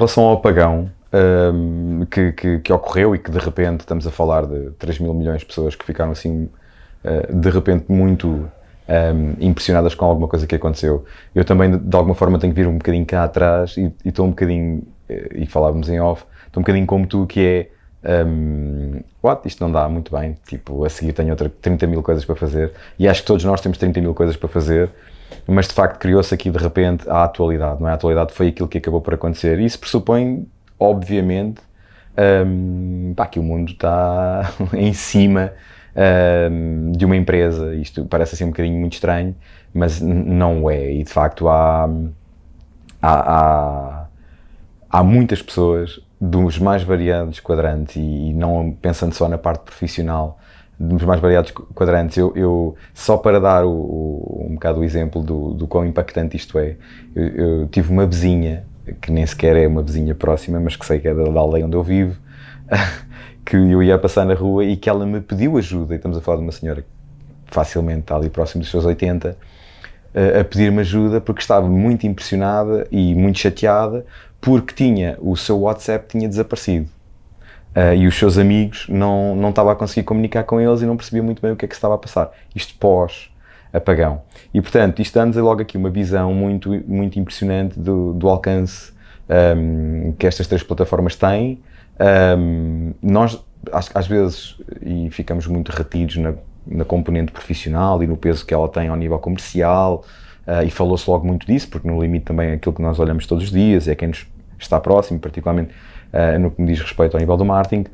relação ao apagão um, que, que, que, ocorreu e que de repente estamos a falar de 3 mil milhões de pessoas que ficaram assim uh, de repente muito um, impressionadas com alguma coisa que aconteceu. Eu também de alguma forma tenho que vir um bocadinho cá atrás e estou um bocadinho, e falávamos em off, estou um bocadinho como tu que é um, what, isto não dá muito bem, tipo, a seguir tenho outra 30 mil coisas para fazer. E acho que todos nós temos 30 mil coisas para fazer mas de facto criou-se aqui de repente a atualidade, não é? A atualidade foi aquilo que acabou por acontecer. E isso pressupõe, obviamente, um, pá, que o mundo está em cima um, de uma empresa. Isto parece assim um bocadinho muito estranho, mas não é. E de facto há, há, há, há muitas pessoas dos mais variados quadrantes e não pensando só na parte profissional, dos mais variados quadrantes. Eu, eu só para dar o, o, um bocado o exemplo do, do quão impactante isto é, eu, eu, tive uma vizinha, que nem sequer é uma vizinha próxima, mas que sei que é da, da aldeia onde eu vivo, que eu ia passar na rua e que ela me pediu ajuda, e estamos a falar de uma senhora que facilmente está ali próximo dos seus 80, a pedir-me ajuda porque estava muito impressionada e muito chateada porque tinha o seu WhatsApp tinha desaparecido Uh, e os seus amigos não, não estava a conseguir comunicar com eles e não percebia muito bem o que é que se estava a passar. Isto pós apagão. E portanto, isto dá-nos logo aqui uma visão muito, muito impressionante do, do alcance um, que estas três plataformas têm. Um, nós, às, às, vezes, e ficamos muito retidos na, na componente profissional e no peso que ela tem ao nível comercial, uh, e falou-se logo muito disso, porque no limite também é aquilo que nós olhamos todos os dias, é quem nos está próximo, particularmente uh, no que me diz respeito ao nível do marketing.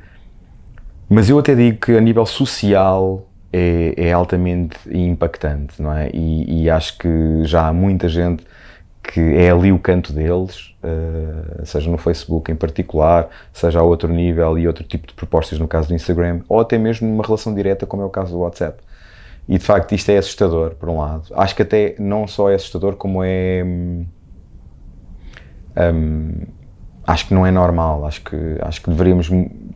Mas eu até digo que a nível social é, é altamente impactante, não é? E, e, acho que já há muita gente que é ali o canto deles, uh, seja no Facebook em particular, seja a outro nível e outro tipo de propostas no caso do Instagram, ou até mesmo numa relação direta como é o caso do WhatsApp. E de facto isto é assustador, por um lado. Acho que até não só é assustador, como é... Um, hum, acho que não é normal, acho que, acho que deveríamos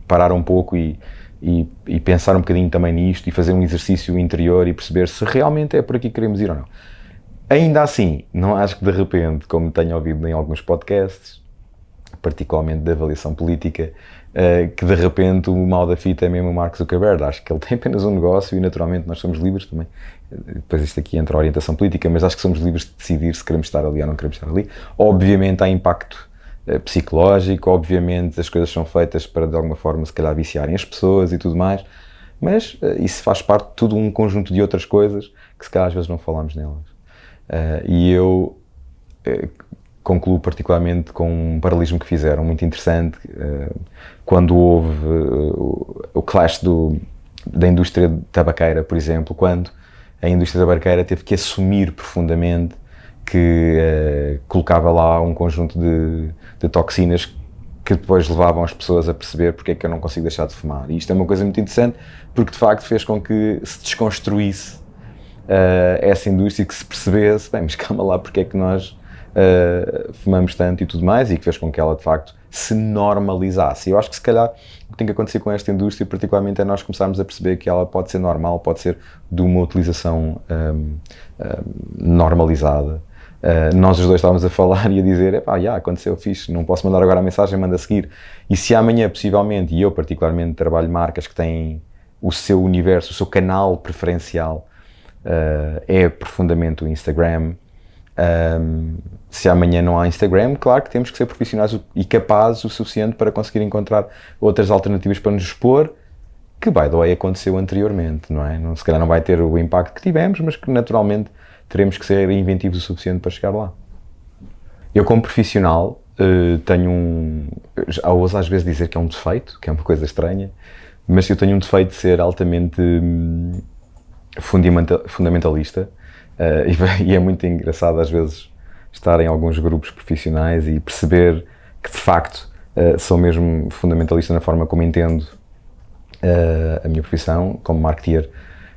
parar um pouco e, e, e, pensar um bocadinho também nisto e fazer um exercício interior e perceber se realmente é por aqui que queremos ir ou não. Ainda assim, não acho que de repente, como tenho ouvido em alguns podcasts, particularmente da avaliação política, uh, que de repente o mal da fita é mesmo o Mark Zuckerberg. Acho que ele tem apenas um negócio e naturalmente nós somos livres também. Depois isto aqui entra a orientação política, mas acho que somos livres de decidir se queremos estar ali ou não queremos estar ali. Obviamente há impacto eh, psicológico, obviamente as coisas são feitas para de alguma forma se calhar viciarem as pessoas e tudo mais, mas uh, isso faz parte de todo um conjunto de outras coisas que se calhar às vezes não falamos nelas. Uh, e eu concluo particularmente com um paralelismo que fizeram, muito interessante, quando houve o clash do, da indústria tabaqueira, por exemplo, quando a indústria tabaqueira teve que assumir profundamente que uh, colocava lá um conjunto de, de, toxinas que depois levavam as pessoas a perceber porque é que eu não consigo deixar de fumar. E isto é uma coisa muito interessante porque de facto fez com que se desconstruísse uh, essa indústria que se percebesse, bem, mas calma lá, porque é que nós uh, fumamos tanto e tudo mais e que fez com que ela de facto se normalizasse. Eu acho que se calhar o que tem que acontecer com esta indústria, particularmente, é nós começarmos a perceber que ela pode ser normal, pode ser de uma utilização um, um, normalizada Uh, nós os dois estávamos a falar e a dizer, epá, já, aconteceu, fixe, não posso mandar agora a mensagem, manda a seguir. E se amanhã, possivelmente, e eu particularmente trabalho marcas que têm o seu universo, o seu canal preferencial uh, é profundamente o Instagram, um, se amanhã não há Instagram, claro que temos que ser profissionais e capazes o suficiente para conseguir encontrar outras alternativas para nos expor, que, by the way, aconteceu anteriormente, não é? Não, se calhar não vai ter o impacto que tivemos, mas que naturalmente teremos que ser inventivos o suficiente para chegar lá. Eu, como profissional, eh, tenho um. Ouso às vezes dizer que é um defeito, que é uma coisa estranha, mas eu tenho um defeito de ser altamente hum, fundamentalista eh, e é muito engraçado às vezes estar em alguns grupos profissionais e perceber que de facto eh, sou mesmo fundamentalista na forma como entendo a minha profissão como marketeer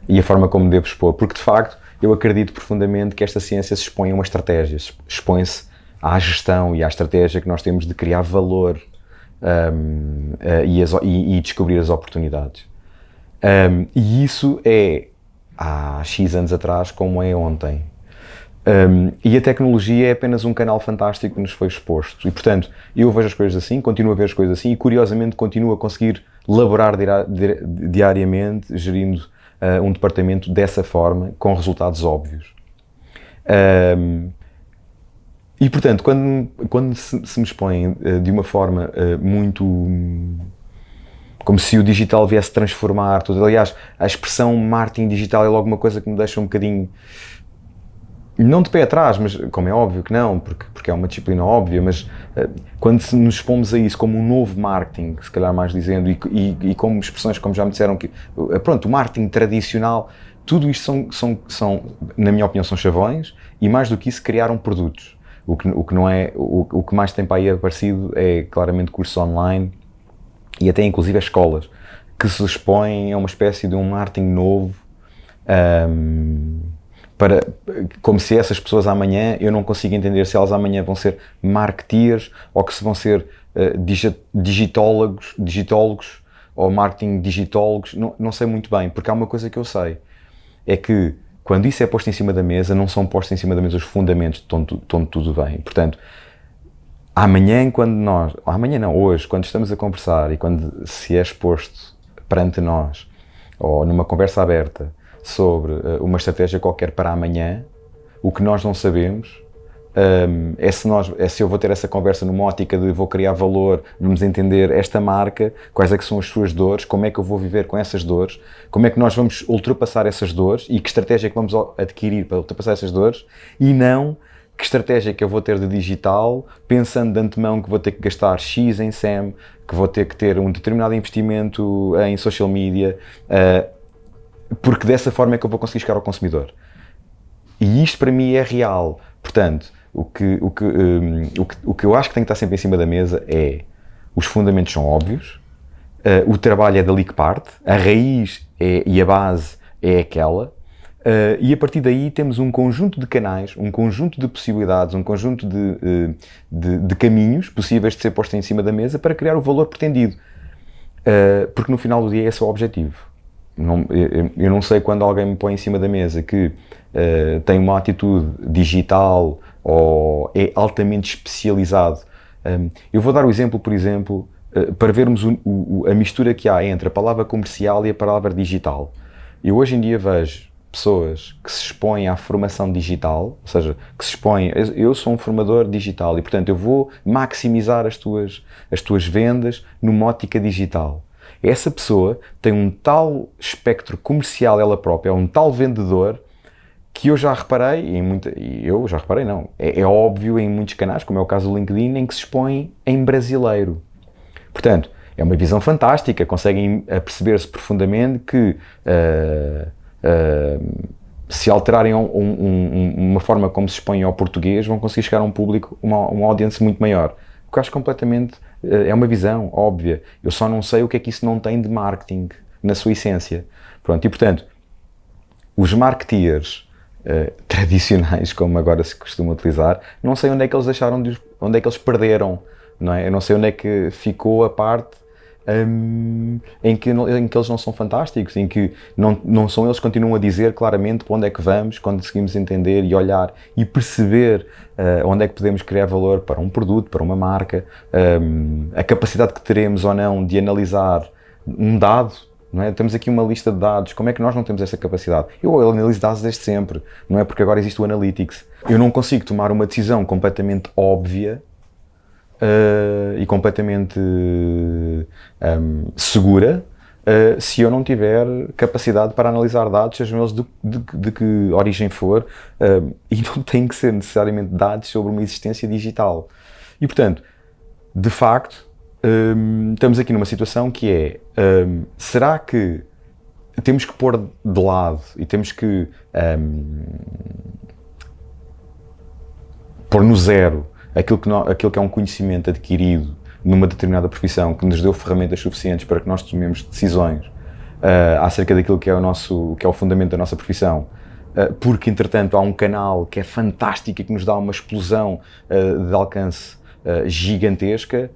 e a forma como devo expor, porque de facto eu acredito profundamente que esta ciência se expõe a uma estratégia, expõe-se à gestão e à estratégia que nós temos de criar valor um, uh, e, as, e, e, descobrir as oportunidades. Um, e isso é há X anos atrás como é ontem. Um, e a tecnologia é apenas um canal fantástico que nos foi exposto. E, portanto, eu vejo as coisas assim, continuo a ver as coisas assim e, curiosamente, continuo a conseguir laborar diariamente, gerindo um departamento dessa forma, com resultados óbvios. Um, e, portanto, quando, quando se, se me expõe uh, de uma forma uh, muito. como se o digital viesse transformar tudo. Aliás, a expressão marketing digital é logo uma coisa que me deixa um bocadinho não de pé atrás, mas como é óbvio que não, porque, porque é uma disciplina óbvia, mas uh, quando nos expomos a isso como um novo marketing, se calhar mais dizendo, e, e, e como expressões como já me disseram que, uh, pronto, o marketing tradicional, tudo isto são, são, são, na minha opinião, são chavões, e mais do que isso, criaram produtos. O que, o que não é, o, o que mais tem para aí aparecido é claramente cursos online, e até inclusive as escolas, que se expõem a uma espécie de um marketing novo, um, para, como se essas pessoas amanhã, eu não consigo entender se elas amanhã vão ser marketeers ou que se vão ser uh, digitólogos, digitólogos ou marketing digitólogos, não, não sei muito bem, porque há uma coisa que eu sei, é que quando isso é posto em cima da mesa, não são postos em cima da mesa os fundamentos de onde, de onde tudo vem. Portanto, amanhã quando nós, amanhã não, hoje, quando estamos a conversar e quando se é exposto perante nós, ou numa conversa aberta, sobre uh, uma estratégia qualquer para amanhã, o que nós não sabemos um, ehm, é, se nós, é se eu vou ter essa conversa numa ótica de vou criar valor, vamos entender esta marca, quais é que são as suas dores, como é que eu vou viver com essas dores, como é que nós vamos ultrapassar essas dores e que estratégia é que vamos adquirir para ultrapassar essas dores e não que estratégia é que eu vou ter de digital, pensando de antemão que vou ter que gastar X em SEM, que vou ter que ter um determinado investimento em social media, uh, porque dessa forma é que eu vou conseguir chegar ao consumidor. E isto para mim é real. Portanto, o que, o que, um, o que, o que eu acho que tem que estar sempre em cima da mesa é os fundamentos são óbvios, uh, o trabalho é dali que parte, a raiz é, e a base é aquela, uh, e a partir daí temos um conjunto de canais, um conjunto de possibilidades, um conjunto de, uh, de, de, caminhos possíveis de ser postos em cima da mesa para criar o valor pretendido. porque no final do dia é esse o objetivo. Não, eu, não sei quando alguém me põe em cima da mesa que uh, tem uma atitude digital ou é altamente especializado. Um, eu vou dar o exemplo, por exemplo, uh, para vermos o, o, a mistura que há entre a palavra comercial e a palavra digital. Eu hoje em dia vejo pessoas que se expõem à formação digital, ou seja, que se expõem, eu sou um formador digital e portanto eu vou maximizar as tuas, as tuas vendas numa ótica digital. Essa pessoa tem um tal espectro comercial ela própria, é um tal vendedor que eu já reparei, muita, eu já reparei não, é, é, óbvio em muitos canais, como é o caso do LinkedIn, em que se expõe em brasileiro. Portanto, é uma visão fantástica, conseguem perceber-se profundamente que uh, uh, se alterarem um, um, uma forma como se expõem ao português, vão conseguir chegar a um público, uma, uma audiência muito maior. Que acho completamente eh, é uma visão óbvia. Eu só não sei o que é que isso não tem de marketing na sua essência. Pronto, e portanto, os marketeers uh, tradicionais, como agora se costuma utilizar, não sei onde é que eles deixaram de, onde é que eles perderam, não é? Eu não sei onde é que ficou a parte um, em, que, em que eles não são fantásticos, em que não, não são eles que continuam a dizer claramente para onde é que vamos, quando conseguimos entender e olhar e perceber uh, onde é que podemos criar valor para um produto, para uma marca, um, a capacidade que teremos ou não de analisar um dado, é? Temos aqui uma lista de dados, como é que nós não temos essa capacidade? Eu analiso dados desde sempre, não é porque agora existe o Analytics. Eu não consigo tomar uma decisão completamente óbvia uh, e completamente um, segura uh, se eu não tiver capacidade para analisar dados, sejam eles de, de, de que origem for, uh, e não têm que ser necessariamente dados sobre uma existência digital. E portanto, de facto, um, estamos aqui numa situação que é: um, será que temos que pôr de lado e temos que um, pôr no zero aquilo que, aquilo que é um conhecimento adquirido numa determinada profissão que nos deu ferramentas suficientes para que nós tomemos decisões uh, acerca daquilo que é o nosso que é o fundamento da nossa profissão uh, porque entretanto há um canal que é fantástico e que nos dá uma explosão uh, de alcance gigantesca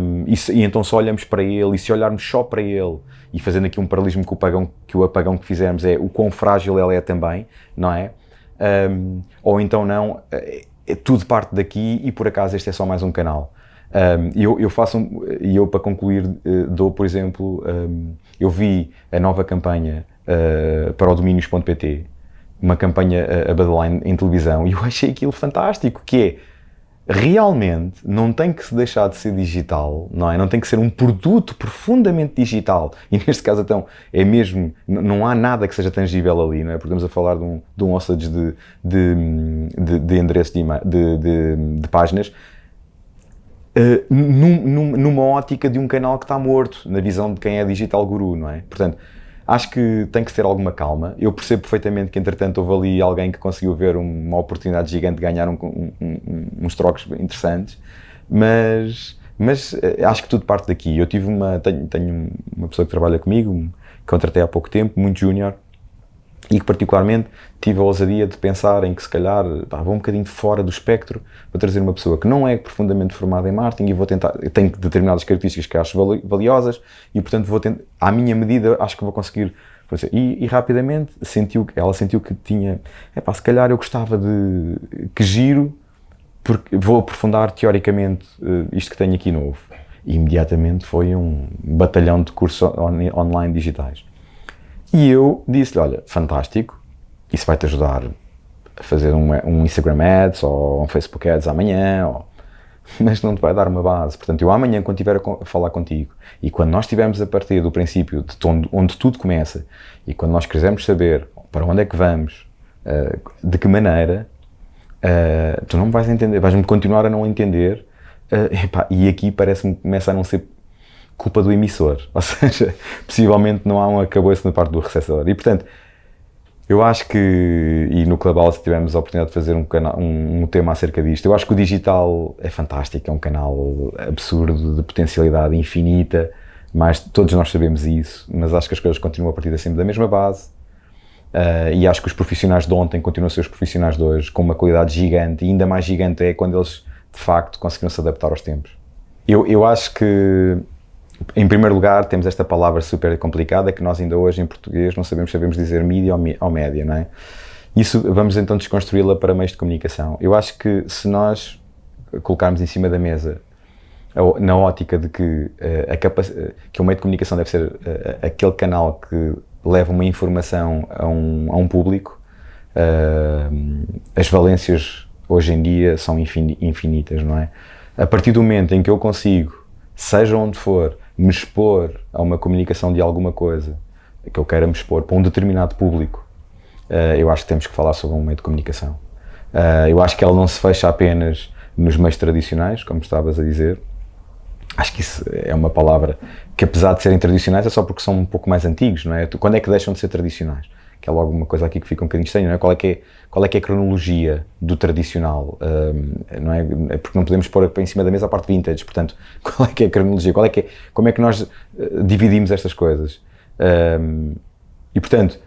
um, e, e, então só olhamos para ele e se olharmos só para ele e fazendo aqui um paralelismo com o apagão que o apagão que fizemos é o quão frágil ele é também não é? Um, ou então não, é, tudo parte daqui e por acaso este é só mais um canal. Um, eu, eu faço, um, e eu para concluir uh, dou, por exemplo, um, eu vi a nova campanha uh, para o domínios.pt, uma campanha uh, a Badline em televisão, e eu achei aquilo fantástico, que é, realmente não tem que se deixar de ser digital, não é? Não tem que ser um produto profundamente digital. E neste caso, então, é mesmo, não há nada que seja tangível ali, não é? Porque estamos a falar de um, de um hostage de, de, de, de endereço de, de, de, de páginas, uh, num, numa ótica de um canal que está morto, na visão de quem é digital guru, não é? Portanto, Acho que tem que ter alguma calma. Eu percebo perfeitamente que, entretanto, houve ali alguém que conseguiu ver uma oportunidade gigante de ganhar um, um, um, uns trocos interessantes, mas, mas eh, acho que tudo parte daqui. Eu tive uma, tenho, tenho uma pessoa que trabalha comigo, que contratei há pouco tempo, muito júnior, e que particularmente tive a ousadia de pensar em que se calhar pá, vou um bocadinho fora do espectro, vou trazer uma pessoa que não é profundamente formada em marketing e vou tentar, tem determinadas características que acho valiosas e portanto vou tentar, à minha medida acho que vou conseguir e, e, rapidamente sentiu, ela sentiu que tinha, é pá, se calhar eu gostava de, que giro, porque vou aprofundar teoricamente uh, isto que tenho aqui novo. E imediatamente foi um batalhão de cursos on, online digitais. E eu disse-lhe, olha, fantástico, isso vai-te ajudar a fazer um, um, Instagram Ads ou um Facebook Ads amanhã, ou... mas não te vai dar uma base. Portanto, eu amanhã, quando estiver a falar contigo, e quando nós estivermos a partir do princípio de onde, onde tudo começa, e quando nós quisermos saber para onde é que vamos, uh, de que maneira, uh, tu não me vais entender, vais-me continuar a não entender, uh, epá, e aqui parece-me começa a não ser culpa do emissor, ou seja, possivelmente não há um acabou-se na parte do receptor. E portanto, eu acho que, e no Clubhouse tivemos a oportunidade de fazer um, canal, um, um, tema acerca disto, eu acho que o digital é fantástico, é um canal absurdo, de potencialidade infinita, mas todos nós sabemos isso, mas acho que as coisas continuam a partir sempre da mesma base, uh, e acho que os profissionais de ontem continuam a ser os profissionais de hoje, com uma qualidade gigante, e ainda mais gigante é quando eles, de facto, conseguiram se adaptar aos tempos. Eu, eu acho que em primeiro lugar, temos esta palavra super complicada que nós ainda hoje em português não sabemos sabemos dizer mídia ou, média, não é? Isso, vamos então desconstruí-la para meios de comunicação. Eu acho que se nós colocarmos em cima da mesa na ótica de que, eh, a que o meio de comunicação deve ser eh, aquele canal que leva uma informação a um, a um público, eh, as valências hoje em dia são infinitas, não é? A partir do momento em que eu consigo, seja onde for, me expor a uma comunicação de alguma coisa que eu queira me expor para um determinado público, uh, eu acho que temos que falar sobre um meio de comunicação. Uh, eu acho que ela não se fecha apenas nos meios tradicionais, como estavas a dizer. Acho que isso é uma palavra que, apesar de serem tradicionais, é só porque são um pouco mais antigos, não é? Quando é que deixam de ser tradicionais? Que é logo uma coisa aqui que fica um bocadinho estranha, é? Qual é que é, qual é, que é a cronologia do tradicional, um, não é? é? Porque não podemos pôr em cima da mesa a parte vintage, portanto, qual é que é a cronologia, qual é que é, como é que nós uh, dividimos estas coisas? Um, e, portanto,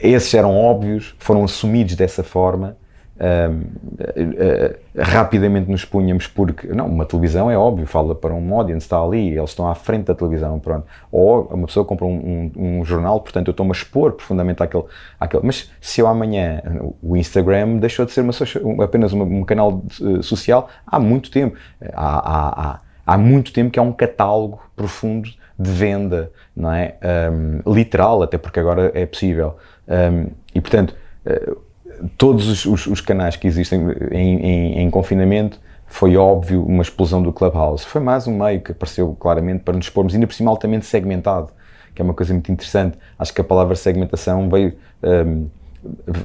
esses eram óbvios, foram assumidos dessa forma, uh, uh, rapidamente nos punhamos porque, não, uma televisão é óbvio, fala para um audience, está ali, eles estão à frente da televisão, pronto. Ou uma pessoa compra um, um, um jornal, portanto eu estou-me a expor profundamente àquele, àquele. Mas se eu amanhã, o Instagram deixou de ser uma social, apenas uma, um canal uh, social há muito tempo. Há, há, há, há, muito tempo que é um catálogo profundo de venda, não é? Um, literal, até porque agora é possível. e portanto, todos os, os, os, canais que existem em, em, em, confinamento, foi óbvio uma explosão do Clubhouse. Foi mais um meio que apareceu claramente para nos expormos, ainda por cima altamente segmentado, que é uma coisa muito interessante. Acho que a palavra segmentação veio, um,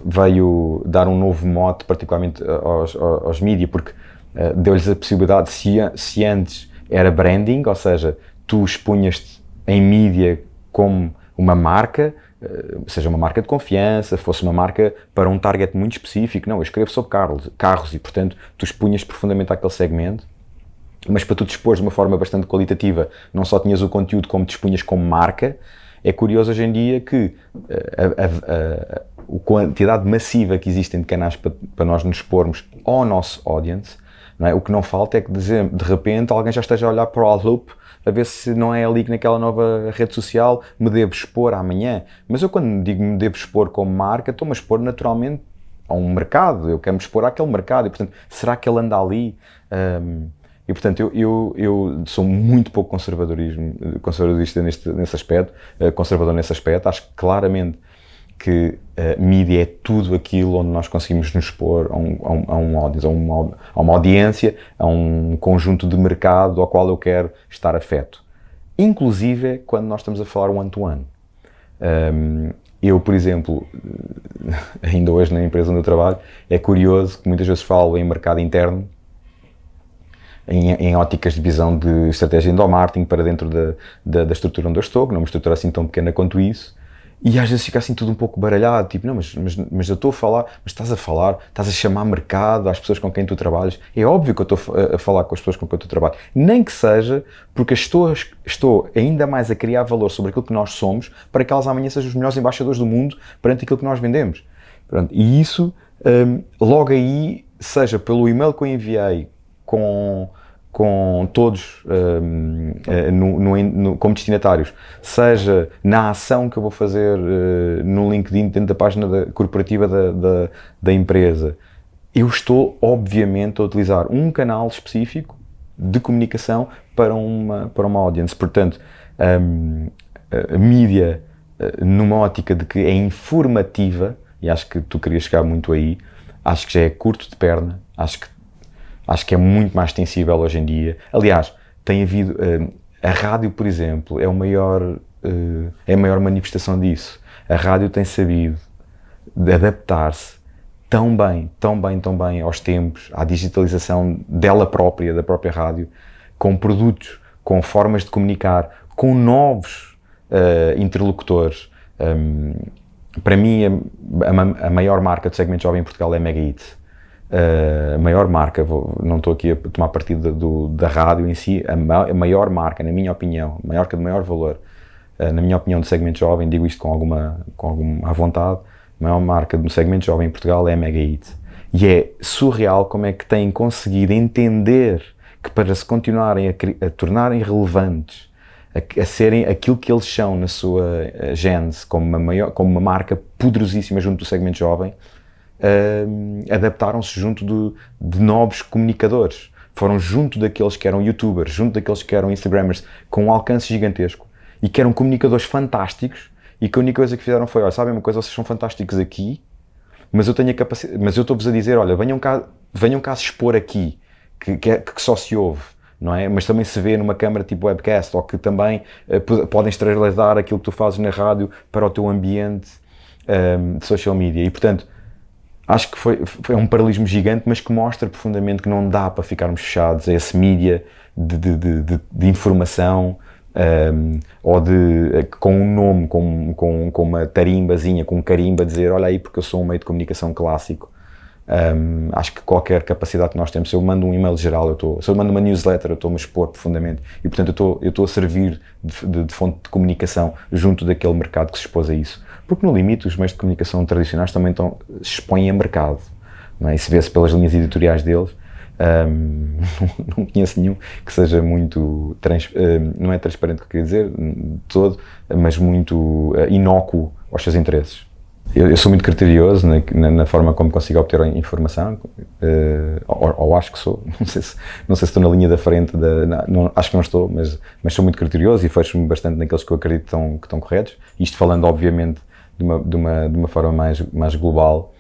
veio dar um novo mote, particularmente aos, aos, aos mídia, porque uh, deu-lhes a possibilidade, se, se antes era branding, ou seja, tu expunhas-te em mídia como uma marca, eh, seja uma marca de confiança, fosse uma marca para um target muito específico. Não, eu escrevo sobre carros, carros e, portanto, tu expunhas profundamente àquele segmento, mas para tu te expores de uma forma bastante qualitativa, não só tinhas o conteúdo como te expunhas como marca, é curioso hoje em dia que eh, a, a, a, a quantidade massiva que existem de canais para, para nós nos expormos ao nosso audience, é? o que não falta é que de, de repente alguém já esteja a olhar para o loop a ver se não é ali que naquela nova rede social me devo expor amanhã. Mas eu quando digo me devo expor como marca, estou-me a expor naturalmente a um mercado, eu quero me expor àquele mercado e, portanto, será que ele anda ali? Um, e, portanto, eu, eu, eu, sou muito pouco conservadorismo, conservadorista neste, nesse aspecto, uh, conservador nesse aspecto. Acho claramente que a mídia é tudo aquilo onde nós conseguimos nos expor a, um, a, um, a, um audience, a, uma, a uma audiência, a um conjunto de mercado ao qual eu quero estar afeto. Inclusive quando nós estamos a falar one-to-one. -one. Um, eu, por exemplo, ainda hoje na empresa onde eu trabalho, é curioso que muitas vezes falo em mercado interno em, em óticas de visão de estratégia endomarketing para dentro da, da, da, estrutura onde eu estou, que não é uma estrutura assim tão pequena quanto isso, e às vezes fica assim tudo um pouco baralhado, tipo, não, mas, mas, mas eu estou a falar, mas estás a falar, estás a chamar mercado às pessoas com quem tu trabalhas. É óbvio que eu estou a, falar com as pessoas com quem tu trabalhas. Nem que seja porque estou, estou ainda mais a criar valor sobre aquilo que nós somos para que elas amanhã sejam os melhores embaixadores do mundo perante aquilo que nós vendemos. Pronto, e isso, um, logo aí, seja pelo e-mail que eu enviei com com todos um, eh, no, no, no, como destinatários, seja na ação que eu vou fazer uh, no LinkedIn dentro da página da, corporativa da, da, da, empresa, eu estou obviamente a utilizar um canal específico de comunicação para uma, para uma audience. Portanto, um, a mídia uh, numa ótica de que é informativa, e acho que tu querias chegar muito aí, acho que já é curto de perna, acho que Acho que é muito mais extensível hoje em dia. Aliás, tem havido. Uh, a rádio, por exemplo, é, o maior, uh, é a maior manifestação disso. A rádio tem sabido adaptar-se tão bem, tão bem, tão bem aos tempos, à digitalização dela própria, da própria rádio, com produtos, com formas de comunicar, com novos uh, interlocutores. Um, para mim, a, a, maior marca de segmento jovem em Portugal é a Mega Hit a maior marca, vou, não estou aqui a tomar partido do, da rádio em si, a, a, maior marca, na minha opinião, a marca de maior valor, uh, na minha opinião, do segmento jovem, digo isto com alguma, com alguma vontade, a maior marca do segmento jovem em Portugal é a Mega Hit. E é surreal como é que têm conseguido entender que para se continuarem a, a tornarem relevantes, a, a, serem aquilo que eles são na sua uh, gênese, como uma, maior, como uma marca poderosíssima junto do segmento jovem, uh, adaptaram-se junto de, de novos comunicadores. Foram junto daqueles que eram youtubers, junto daqueles que eram instagrammers, com um alcance gigantesco e que eram comunicadores fantásticos e que a única coisa que fizeram foi, olha, sabem uma coisa, vocês são fantásticos aqui, mas eu tenho a capacidade, mas eu estou-vos a dizer, olha, venham cá, venham cá se expor aqui, que, que, é, que só se ouve, não é? Mas também se vê numa câmara tipo webcast, ou que também uh, podem extravasar aquilo que tu fazes na rádio para o teu ambiente um, de social media. E, portanto, acho que foi, foi um paralelismo gigante, mas que mostra profundamente que não dá para ficarmos fechados a esse mídia de, de, de, de informação um, ou de, com um nome, com, com, com uma tarimbazinha, com um carimba, dizer olha aí porque eu sou um meio de comunicação clássico. Um, acho que qualquer capacidade que nós temos, se eu mando um e-mail geral, eu estou, se eu mando uma newsletter, eu estou-me a expor profundamente e, portanto, eu estou, eu estou a servir de, de, de fonte de comunicação junto daquele mercado que se expôs a isso. Porque, no limite, os meios de comunicação tradicionais também estão, expõem a mercado. Não é? E se vê-se pelas linhas editoriais deles, um, não conheço nenhum que seja muito, trans, um, não é transparente o que eu queria dizer, de todo, mas muito uh, inócuo aos seus interesses. Eu, eu sou muito criterioso na, na, na, forma como consigo obter informação, uh, ou, ou, acho que sou, não sei, se, não sei se estou na linha da frente, da, não, acho que não estou, mas, mas sou muito criterioso e fecho-me bastante naqueles que eu acredito que estão, que estão corretos. Isto falando, obviamente, de uma, de uma, de uma forma mais, mais global.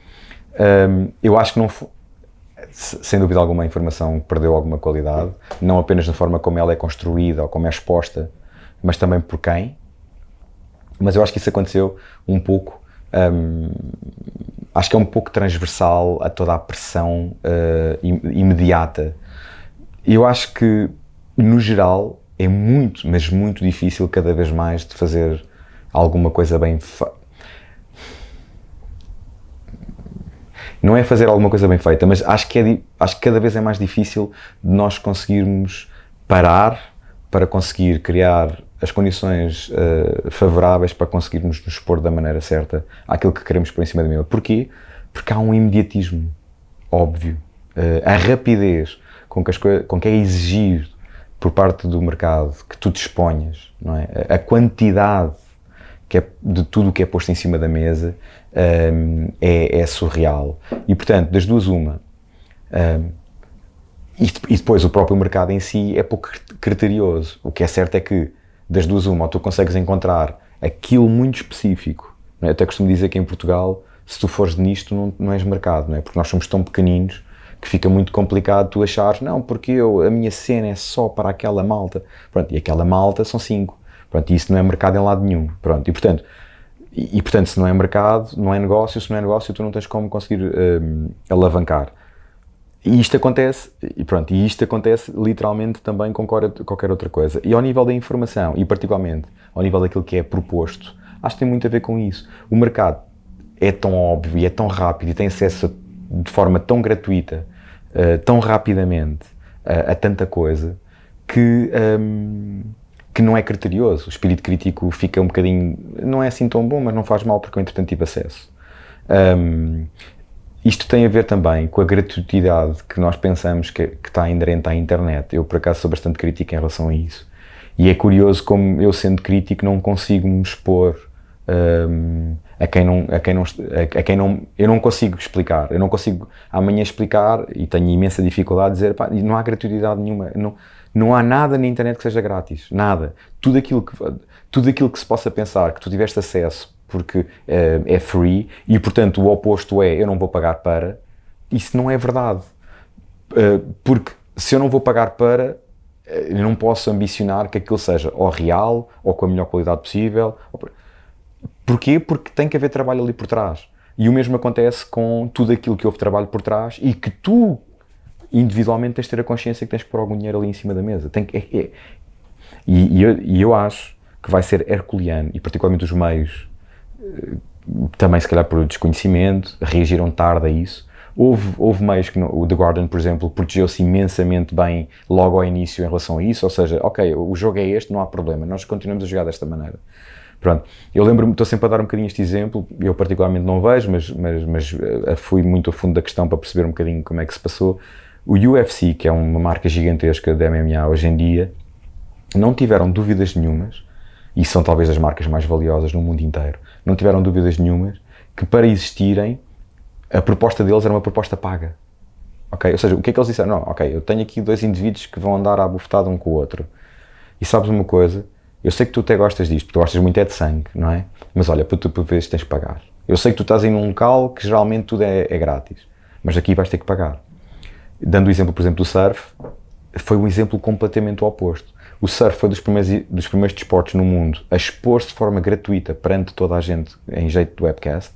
Um, eu acho que não sem dúvida alguma a informação perdeu alguma qualidade, não apenas na forma como ela é construída ou como é exposta, mas também por quem. Mas eu acho que isso aconteceu um pouco, um, acho que é um pouco transversal a toda a pressão uh, imediata. Eu acho que, no geral, é muito, mas muito difícil cada vez mais de fazer alguma coisa bem não é fazer alguma coisa bem feita, mas acho que, é, acho que cada vez é mais difícil de nós conseguirmos parar para conseguir criar as condições uh, favoráveis para conseguirmos nos expor da maneira certa àquilo que queremos por em cima da mesma. Porquê? Porque há um imediatismo óbvio, uh, a rapidez com que, as com que é exigido por parte do mercado que tu disponhas, não é? a quantidade que é de tudo o que é posto em cima da mesa, um, é, é, surreal. E portanto, das duas, uma. Um, e, e, depois o próprio mercado em si é pouco criterioso. O que é certo é que, das duas, uma, ou tu consegues encontrar aquilo muito específico. É? Até costumo dizer que em Portugal, se tu fores nisto, não, não és mercado, não é? porque nós somos tão pequeninos que fica muito complicado tu achares, não, porque eu, a minha cena é só para aquela malta. Pronto, e aquela malta são cinco. Pronto, e isso não é mercado em lado nenhum. Pronto, e portanto, e, e, portanto, se não é mercado, não é negócio, se não é negócio, tu não tens como conseguir um, alavancar. E isto acontece, e pronto, e isto acontece literalmente também com qualquer outra coisa. E ao nível da informação, e particularmente ao nível daquilo que é proposto, acho que tem muito a ver com isso. O mercado é tão óbvio e é tão rápido e tem acesso de forma tão gratuita, uh, tão rapidamente, uh, a tanta coisa, que, um, que não é criterioso. O espírito crítico fica um bocadinho. não é assim tão bom, mas não faz mal porque eu, entretanto, tive acesso. Um, isto tem a ver também com a gratuidade que nós pensamos que, que está inerente à internet. Eu, por acaso, sou bastante crítico em relação a isso. E é curioso como eu, sendo crítico, não consigo me expor um, a quem não, a quem não, a quem não, eu não consigo explicar, eu não consigo amanhã explicar e tenho imensa dificuldade de dizer, pá, não há gratuidade nenhuma, não, não há nada na internet que seja grátis, nada. Tudo aquilo que, tudo aquilo que se possa pensar, que tu tiveste acesso porque uh, é free e portanto o oposto é eu não vou pagar para, isso não é verdade. Uh, porque se eu não vou pagar para, eu não posso ambicionar que aquilo seja ou real ou com a melhor qualidade possível. Porquê? Porque tem que haver trabalho ali por trás. E o mesmo acontece com tudo aquilo que houve trabalho por trás e que tu, individualmente, tens de ter a consciência que tens que pôr algum dinheiro ali em cima da mesa. Tem que, é, é. E, e, eu, e, eu, acho que vai ser herculeano, e particularmente os meios, eh, também se calhar por desconhecimento, reagiram tarde a isso. Houve, houve meios que, o The Guardian, por exemplo, protegeu-se imensamente bem logo ao início em relação a isso, ou seja, ok, o jogo é este, não há problema, nós continuamos a jogar desta maneira. Pronto, eu lembro-me, estou sempre a dar um bocadinho este exemplo, eu particularmente não vejo, mas, mas, mas uh, fui muito a fundo da questão para perceber um bocadinho como é que se passou. O UFC, que é uma marca gigantesca de MMA hoje em dia, não tiveram dúvidas nenhumas, e são talvez as marcas mais valiosas no mundo inteiro, não tiveram dúvidas nenhumas que para existirem, a proposta deles era uma proposta paga. Ok? Ou seja, o que é que eles disseram? Não, ok, eu tenho aqui dois indivíduos que vão andar à bufetada um com o outro. E sabes uma coisa? Eu sei que tu até gostas disto, tu gostas muito é de sangue, não é? Mas olha, para tu por vezes tens que pagar. Eu sei que tu estás em um local que geralmente tudo é, é grátis, mas aqui vais ter que pagar. Dando o exemplo, por exemplo, do surf, foi um exemplo completamente oposto. O surf foi dos primeiros, dos primeiros desportos no mundo a expor-se de forma gratuita perante toda a gente em jeito de webcast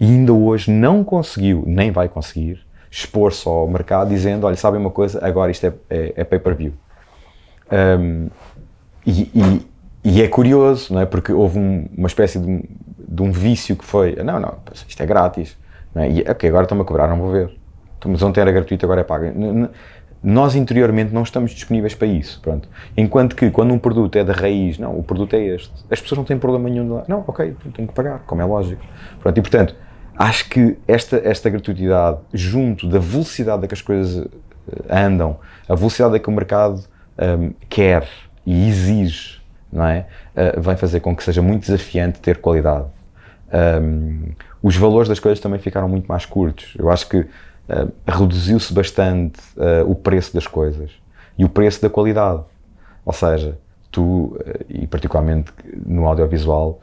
e ainda hoje não conseguiu, nem vai conseguir, expor-se ao mercado dizendo, olha, sabem uma coisa, agora isto é, é, é pay-per-view. Um, e, e, e, é curioso, não é? Porque houve um, uma espécie de de um, vício que foi, não, não, isto é grátis, não é? E, ok, agora estão-me a cobrar, não vou ver. Então, mas ontem era gratuito, agora é pago. Nós interiormente não estamos disponíveis para isso, pronto. Enquanto que quando um produto é da raiz, não, o produto é este. As pessoas não têm problema nenhum de lá. Não, ok, tenho que pagar, como é lógico. Pronto, e portanto, acho que esta, esta gratuidade, junto da velocidade a que as coisas eh, andam, a velocidade a que o mercado um, quer e exige, não é? Uh, vai fazer com que seja muito desafiante ter qualidade. Um, os valores das coisas também ficaram muito mais curtos. Eu acho que uh, reduziu-se bastante uh, o preço das coisas e o preço da qualidade. Ou seja, tu, e particularmente no audiovisual,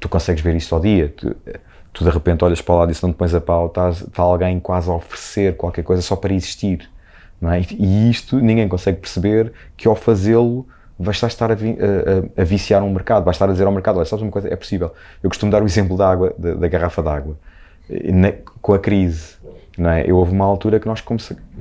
tu consegues ver isto ao dia. Tu, tu de repente olhas para lá e se não te pões a pau, estás, está alguém quase a oferecer qualquer coisa só para existir. Não é? E isto ninguém consegue perceber que ao fazê-lo vais estar a, a, a, viciar um mercado, vais estar a dizer ao mercado, olha, sabes uma coisa, é possível. Eu costumo dar o exemplo da água, da, da garrafa d'água. Com a crise, não é? Eu houve uma altura que nós que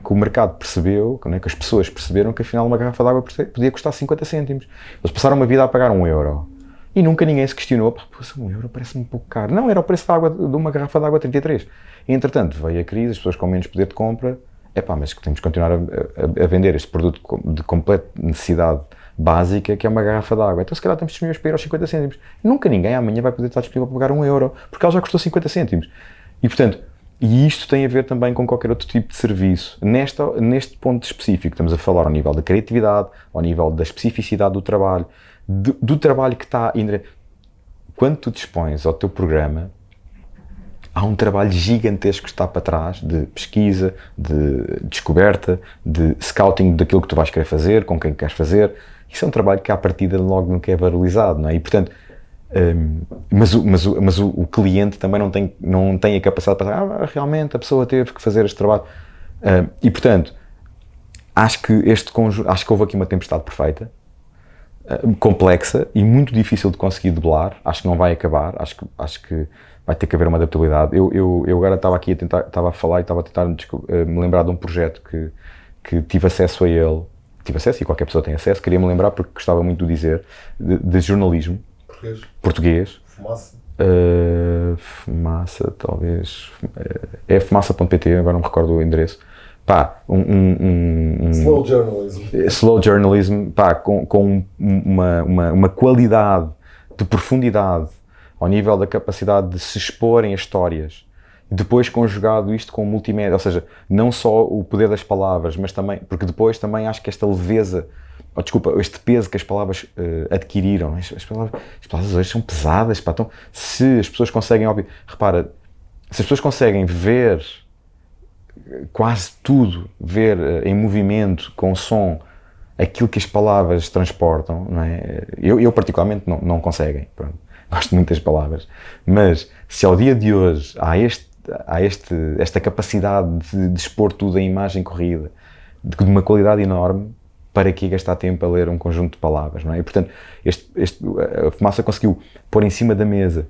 o mercado percebeu, é? que as pessoas perceberam que afinal uma garrafa d'água podia custar 50 cêntimos. Eles passaram uma vida a pagar um euro. E nunca ninguém se questionou, pá, um euro parece-me um pouco caro. Não, era o preço da água, de uma garrafa de água 33. E, entretanto, veio a crise, as pessoas com menos poder de compra, é pá, mas temos que continuar a, a, a vender este produto de completa necessidade básica, que é uma garrafa de água. Então, se calhar, estamos disponíveis para ir aos 50 cêntimos. Nunca ninguém amanhã vai poder estar disponível para pagar um euro, porque ela já custou 50 cêntimos. E, portanto, e isto tem a ver também com qualquer outro tipo de serviço. Nesta, neste ponto específico, estamos a falar ao nível da criatividade, ao nível da especificidade do trabalho, do, do trabalho que está. quando tu dispões ao teu programa, há um trabalho gigantesco que está para trás de pesquisa, de descoberta, de scouting daquilo que tu vais querer fazer, com quem queres fazer. Isso é um trabalho que à partida logo nunca é valorizado, não é? E portanto, um, mas, o, mas, o, mas o, o, cliente também não tem, não tem a capacidade para ah, realmente a pessoa teve que fazer este trabalho. Um, e portanto, acho que este conjunto, acho que houve aqui uma tempestade perfeita, um, complexa e muito difícil de conseguir debelar. Acho que não vai acabar, acho que, acho que vai ter que haver uma adaptabilidade. Eu, eu, eu agora estava aqui a tentar, estava a falar e estava a tentar eh, me lembrar de um projeto que, que tive acesso a ele, tive acesso e qualquer pessoa tem acesso, queria me lembrar porque gostava muito de dizer, de, de jornalismo Português. português. Fumaça. Uh, fumaça, talvez. É fumaça.pt, agora não me recordo o endereço. Pá, um, um, um, Slow journalism. Slow journalism, pá, com, com uma, uma, uma qualidade de profundidade ao nível da capacidade de se exporem as histórias, depois conjugado isto com multimédia, ou seja, não só o poder das palavras, mas também, porque depois também acho que esta leveza, oh, desculpa, este peso que as palavras uh, adquiriram, as, as, palavras, as, palavras, hoje são pesadas, pá, então se as pessoas conseguem, óbvio, repara, se as pessoas conseguem ver quase tudo, ver uh, em movimento, com som, aquilo que as palavras transportam, não é? Eu, eu particularmente não, não conseguem, pronto gosto muito das palavras, mas se ao dia de hoje há, este, há este, esta capacidade de, de expor tudo em imagem corrida, de, de, uma qualidade enorme, para que gastar tempo a ler um conjunto de palavras, não é? E, portanto, este, este, a Fumaça conseguiu pôr em cima da mesa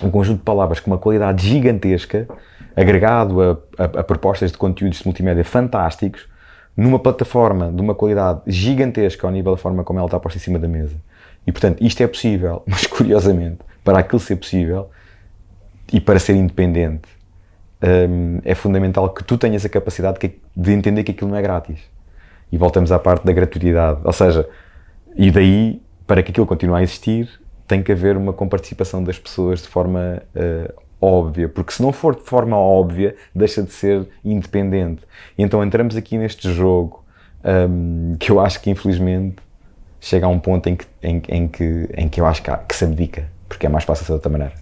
um conjunto de palavras com uma qualidade gigantesca, agregado a, a, a propostas de conteúdos de multimédia fantásticos, numa plataforma de uma qualidade gigantesca ao nível da forma como ela está posta em cima da mesa. E portanto, isto é possível, mas curiosamente, para aquilo ser possível e para ser independente, hum, é fundamental que tu tenhas a capacidade de, de entender que aquilo não é grátis. E voltamos à parte da gratuidade. Ou seja, e daí, para que aquilo continue a existir, tem que haver uma comparticipação das pessoas de forma uh, óbvia, porque se não for de forma óbvia, deixa de ser independente. E então entramos aqui neste jogo um, que eu acho que infelizmente chega a um ponto em que, em, em que, em que eu acho que, há, que se abdica, porque é mais fácil ser de outra maneira.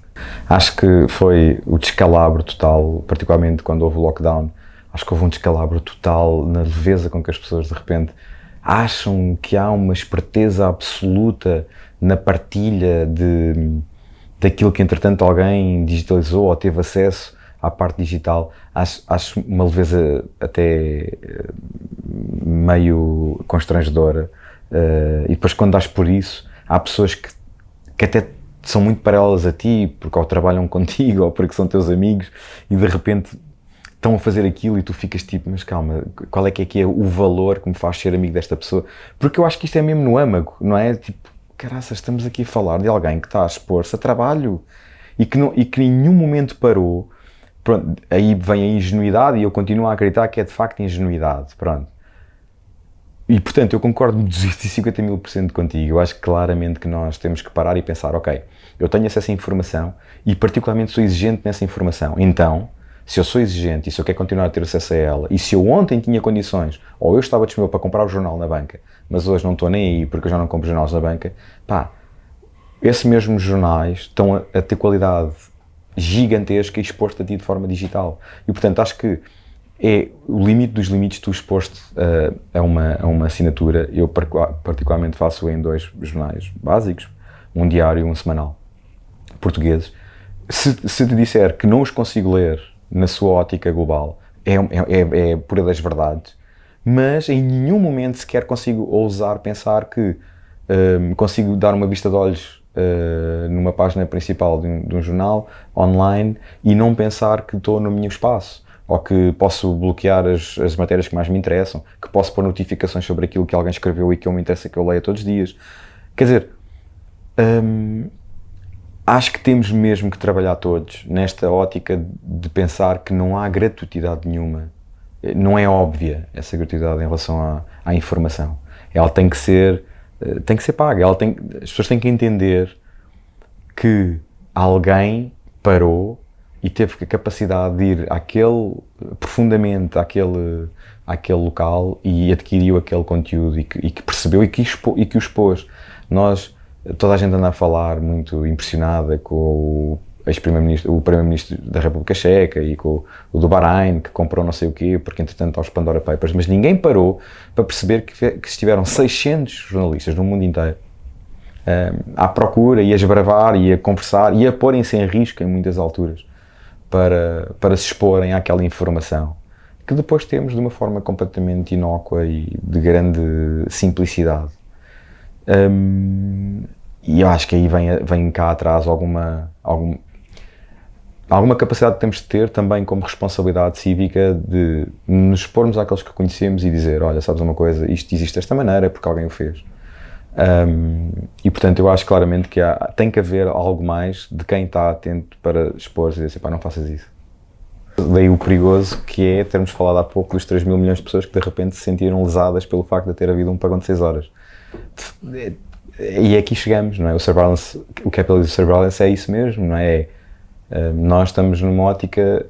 Acho que foi o descalabro total, particularmente quando houve o lockdown, acho que houve um descalabro total na leveza com que as pessoas de repente acham que há uma esperteza absoluta na partilha de, daquilo que entretanto alguém digitalizou ou teve acesso à parte digital. Acho, acho uma leveza até eh, meio constrangedora Uh, e depois quando dás por isso, há pessoas que, que até são muito paralelas a ti, porque ou trabalham contigo, ou porque são teus amigos, e de repente estão a fazer aquilo e tu ficas tipo, mas calma, qual é que é que é o valor que me faz ser amigo desta pessoa? Porque eu acho que isto é mesmo no âmago, não é? Tipo, caraças, estamos aqui a falar de alguém que está a expor-se a trabalho e que, não, e que em nenhum momento parou. Pronto, aí vem a ingenuidade e eu continuo a acreditar que é de facto ingenuidade, pronto. E portanto, eu concordo 250 mil por cento contigo. Eu acho claramente que nós temos que parar e pensar: ok, eu tenho acesso à informação e, particularmente, sou exigente nessa informação. Então, se eu sou exigente e se eu quero continuar a ter acesso a ela, e se eu ontem tinha condições, ou eu estava disponível para comprar o jornal na banca, mas hoje não estou nem aí porque eu já não compro jornais na banca, pá, esses mesmos jornais estão a, a ter qualidade gigantesca exposta a ti de forma digital. E portanto, acho que é o limite dos limites tu exposto uh, a, uma, a uma assinatura. Eu particularmente faço em dois jornais básicos, um diário e um semanal, portugueses. Se, se te disser que não os consigo ler na sua ótica global, é, é, é, é pura das verdades, mas em nenhum momento sequer consigo ousar pensar que um, consigo dar uma vista de olhos uh, numa página principal de um, de um jornal online e não pensar que estou no meu espaço ou que posso bloquear as, as matérias que mais me interessam, que posso pôr notificações sobre aquilo que alguém escreveu e que eu me interessa que eu leia todos os dias. Quer dizer, hum, acho que temos mesmo que trabalhar todos nesta ótica de pensar que não há gratuidade nenhuma. Não é óbvia essa gratuidade em relação à, à informação. Ela tem que ser, eh, tem que ser paga. Ela tem, as pessoas têm que entender que alguém parou e teve a capacidade de ir àquele, profundamente àquele, àquele local e adquiriu aquele conteúdo e que, e que percebeu e que, expo, e que o expôs. Nós toda a gente anda a falar muito impressionada com o ex-primeiro-ministro, o primeiro-ministro da República Checa e com o do Bahrein, que comprou não sei o quê, porque entretanto aos Pandora Papers, mas ninguém parou para perceber que, que estiveram 600 jornalistas no mundo inteiro um, à procura e a esbravar e a conversar e a porem-se em risco em muitas alturas para, para se exporem àquela informação que depois temos de uma forma completamente inócua e de grande simplicidade. Um, e eu acho que aí vem, vem cá atrás alguma, algum, alguma capacidade que temos de ter também como responsabilidade cívica de nos expormos àqueles que conhecemos e dizer, olha, sabes uma coisa, isto existe desta maneira porque alguém o fez. Um, e portanto eu acho claramente que há, tem que haver algo mais de quem está atento para expor e dizer assim, pá, não faças isso. Daí o perigoso que é termos falado há pouco dos 3 mil milhões de pessoas que de repente se sentiram lesadas pelo facto de ter havido um pagão de 6 horas. E aqui chegamos, não é? O surveillance, o capitalism surveillance é isso mesmo, não é? nós estamos numa ótica,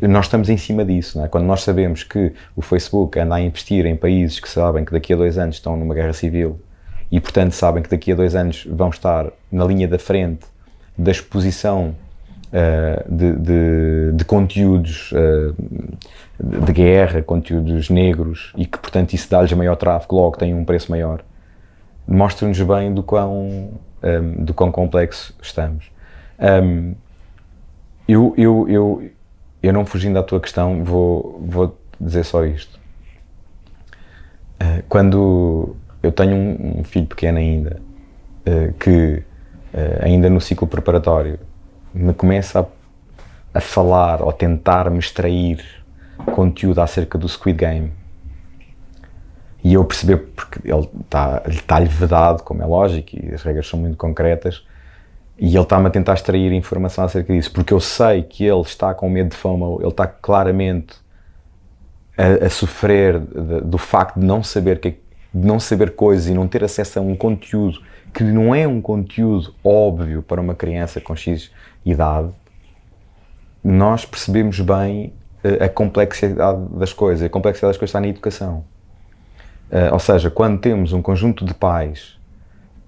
nós estamos em cima disso, não é? Quando nós sabemos que o Facebook anda a investir em países que sabem que daqui a dois anos estão numa guerra civil e, portanto, sabem que daqui a dois anos vão estar na linha da frente da exposição uh, de, de, de, conteúdos uh, de guerra, conteúdos negros e que, portanto, isso dá-lhes maior tráfego, logo tem um preço maior, mostra-nos bem do quão, um, do quão complexo estamos. Um, eu, eu, eu, eu não fugindo à tua questão, vou, vou dizer só isto. Uh, quando eu tenho um, um filho pequeno ainda, uh, que uh, ainda no ciclo preparatório me começa a, a falar ou tentar me extrair conteúdo acerca do Squid Game. E eu perceber, porque ele está-lhe está vedado, como é lógico, e as regras são muito concretas, e ele está-me a tentar extrair informação acerca disso, porque eu sei que ele está com medo de fama, ele está claramente a, a sofrer de, do facto de não saber que de não saber coisas e não ter acesso a um conteúdo que não é um conteúdo óbvio para uma criança com X idade, nós percebemos bem eh, a complexidade das coisas. A complexidade das coisas está na educação. Uh, ou seja, quando temos um conjunto de pais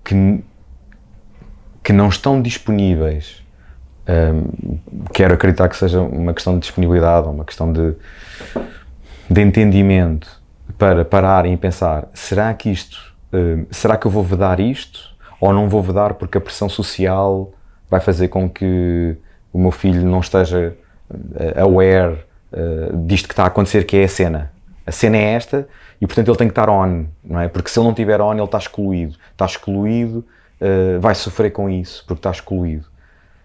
que, que não estão disponíveis, um, ehm, quero acreditar que seja uma questão de disponibilidade uma questão de, de entendimento, para pararem e pensar, será que isto, uh, será que eu vou vedar isto? Ou não vou vedar porque a pressão social vai fazer com que o meu filho não esteja uh, aware uh, disto que está a acontecer, que é a cena. A cena é esta e, portanto, ele tem que estar on, não é? Porque se ele não estiver on, ele está excluído. Está excluído, vai sofrer com isso, porque está excluído.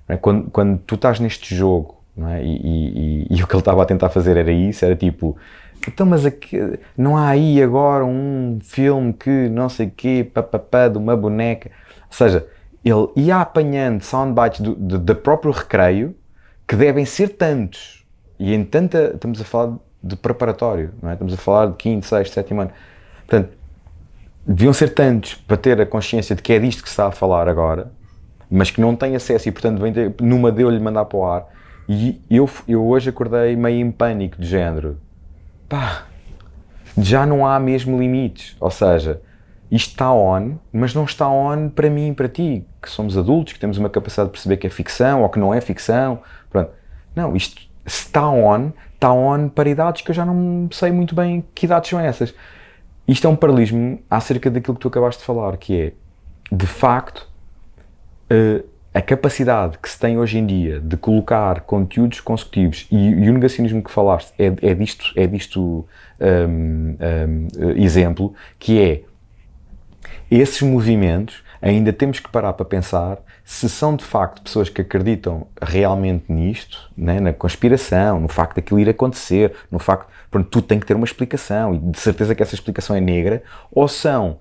É? Quando, quando tu estás neste jogo, é? e, e, e, e o que ele estava a tentar fazer era isso, era tipo, então, mas aqui, não há aí agora um filme que não sei o quê, papapá, de uma boneca. Ou seja, ele ia apanhando soundbites do, do, do próprio recreio, que devem ser tantos. E em tanta, estamos a falar de preparatório, não é? Estamos a falar de quinto, sexto, sétimo ano. Portanto, deviam ser tantos para ter a consciência de que é disto que se está a falar agora, mas que não tem acesso e, portanto, vem numa deu-lhe mandar para o ar. E eu, eu hoje acordei meio em pânico de género pá, já não há mesmo limites. Ou seja, isto está on, mas não está on para mim e para ti, que somos adultos, que temos uma capacidade de perceber que é ficção ou que não é ficção. Pronto. Não, isto está on, está on para idades que eu já não sei muito bem que idades são essas. Isto é um paralelismo acerca daquilo que tu acabaste de falar, que é, de facto, uh, a capacidade que se tem hoje em dia de colocar conteúdos consecutivos e, e o negacionismo que falaste é, é disto, é disto um, um, exemplo, que é esses movimentos ainda temos que parar para pensar se são de facto pessoas que acreditam realmente nisto, né, na conspiração, no facto daquilo ir acontecer, no facto, pronto, tudo tem que ter uma explicação e de certeza que essa explicação é negra, ou são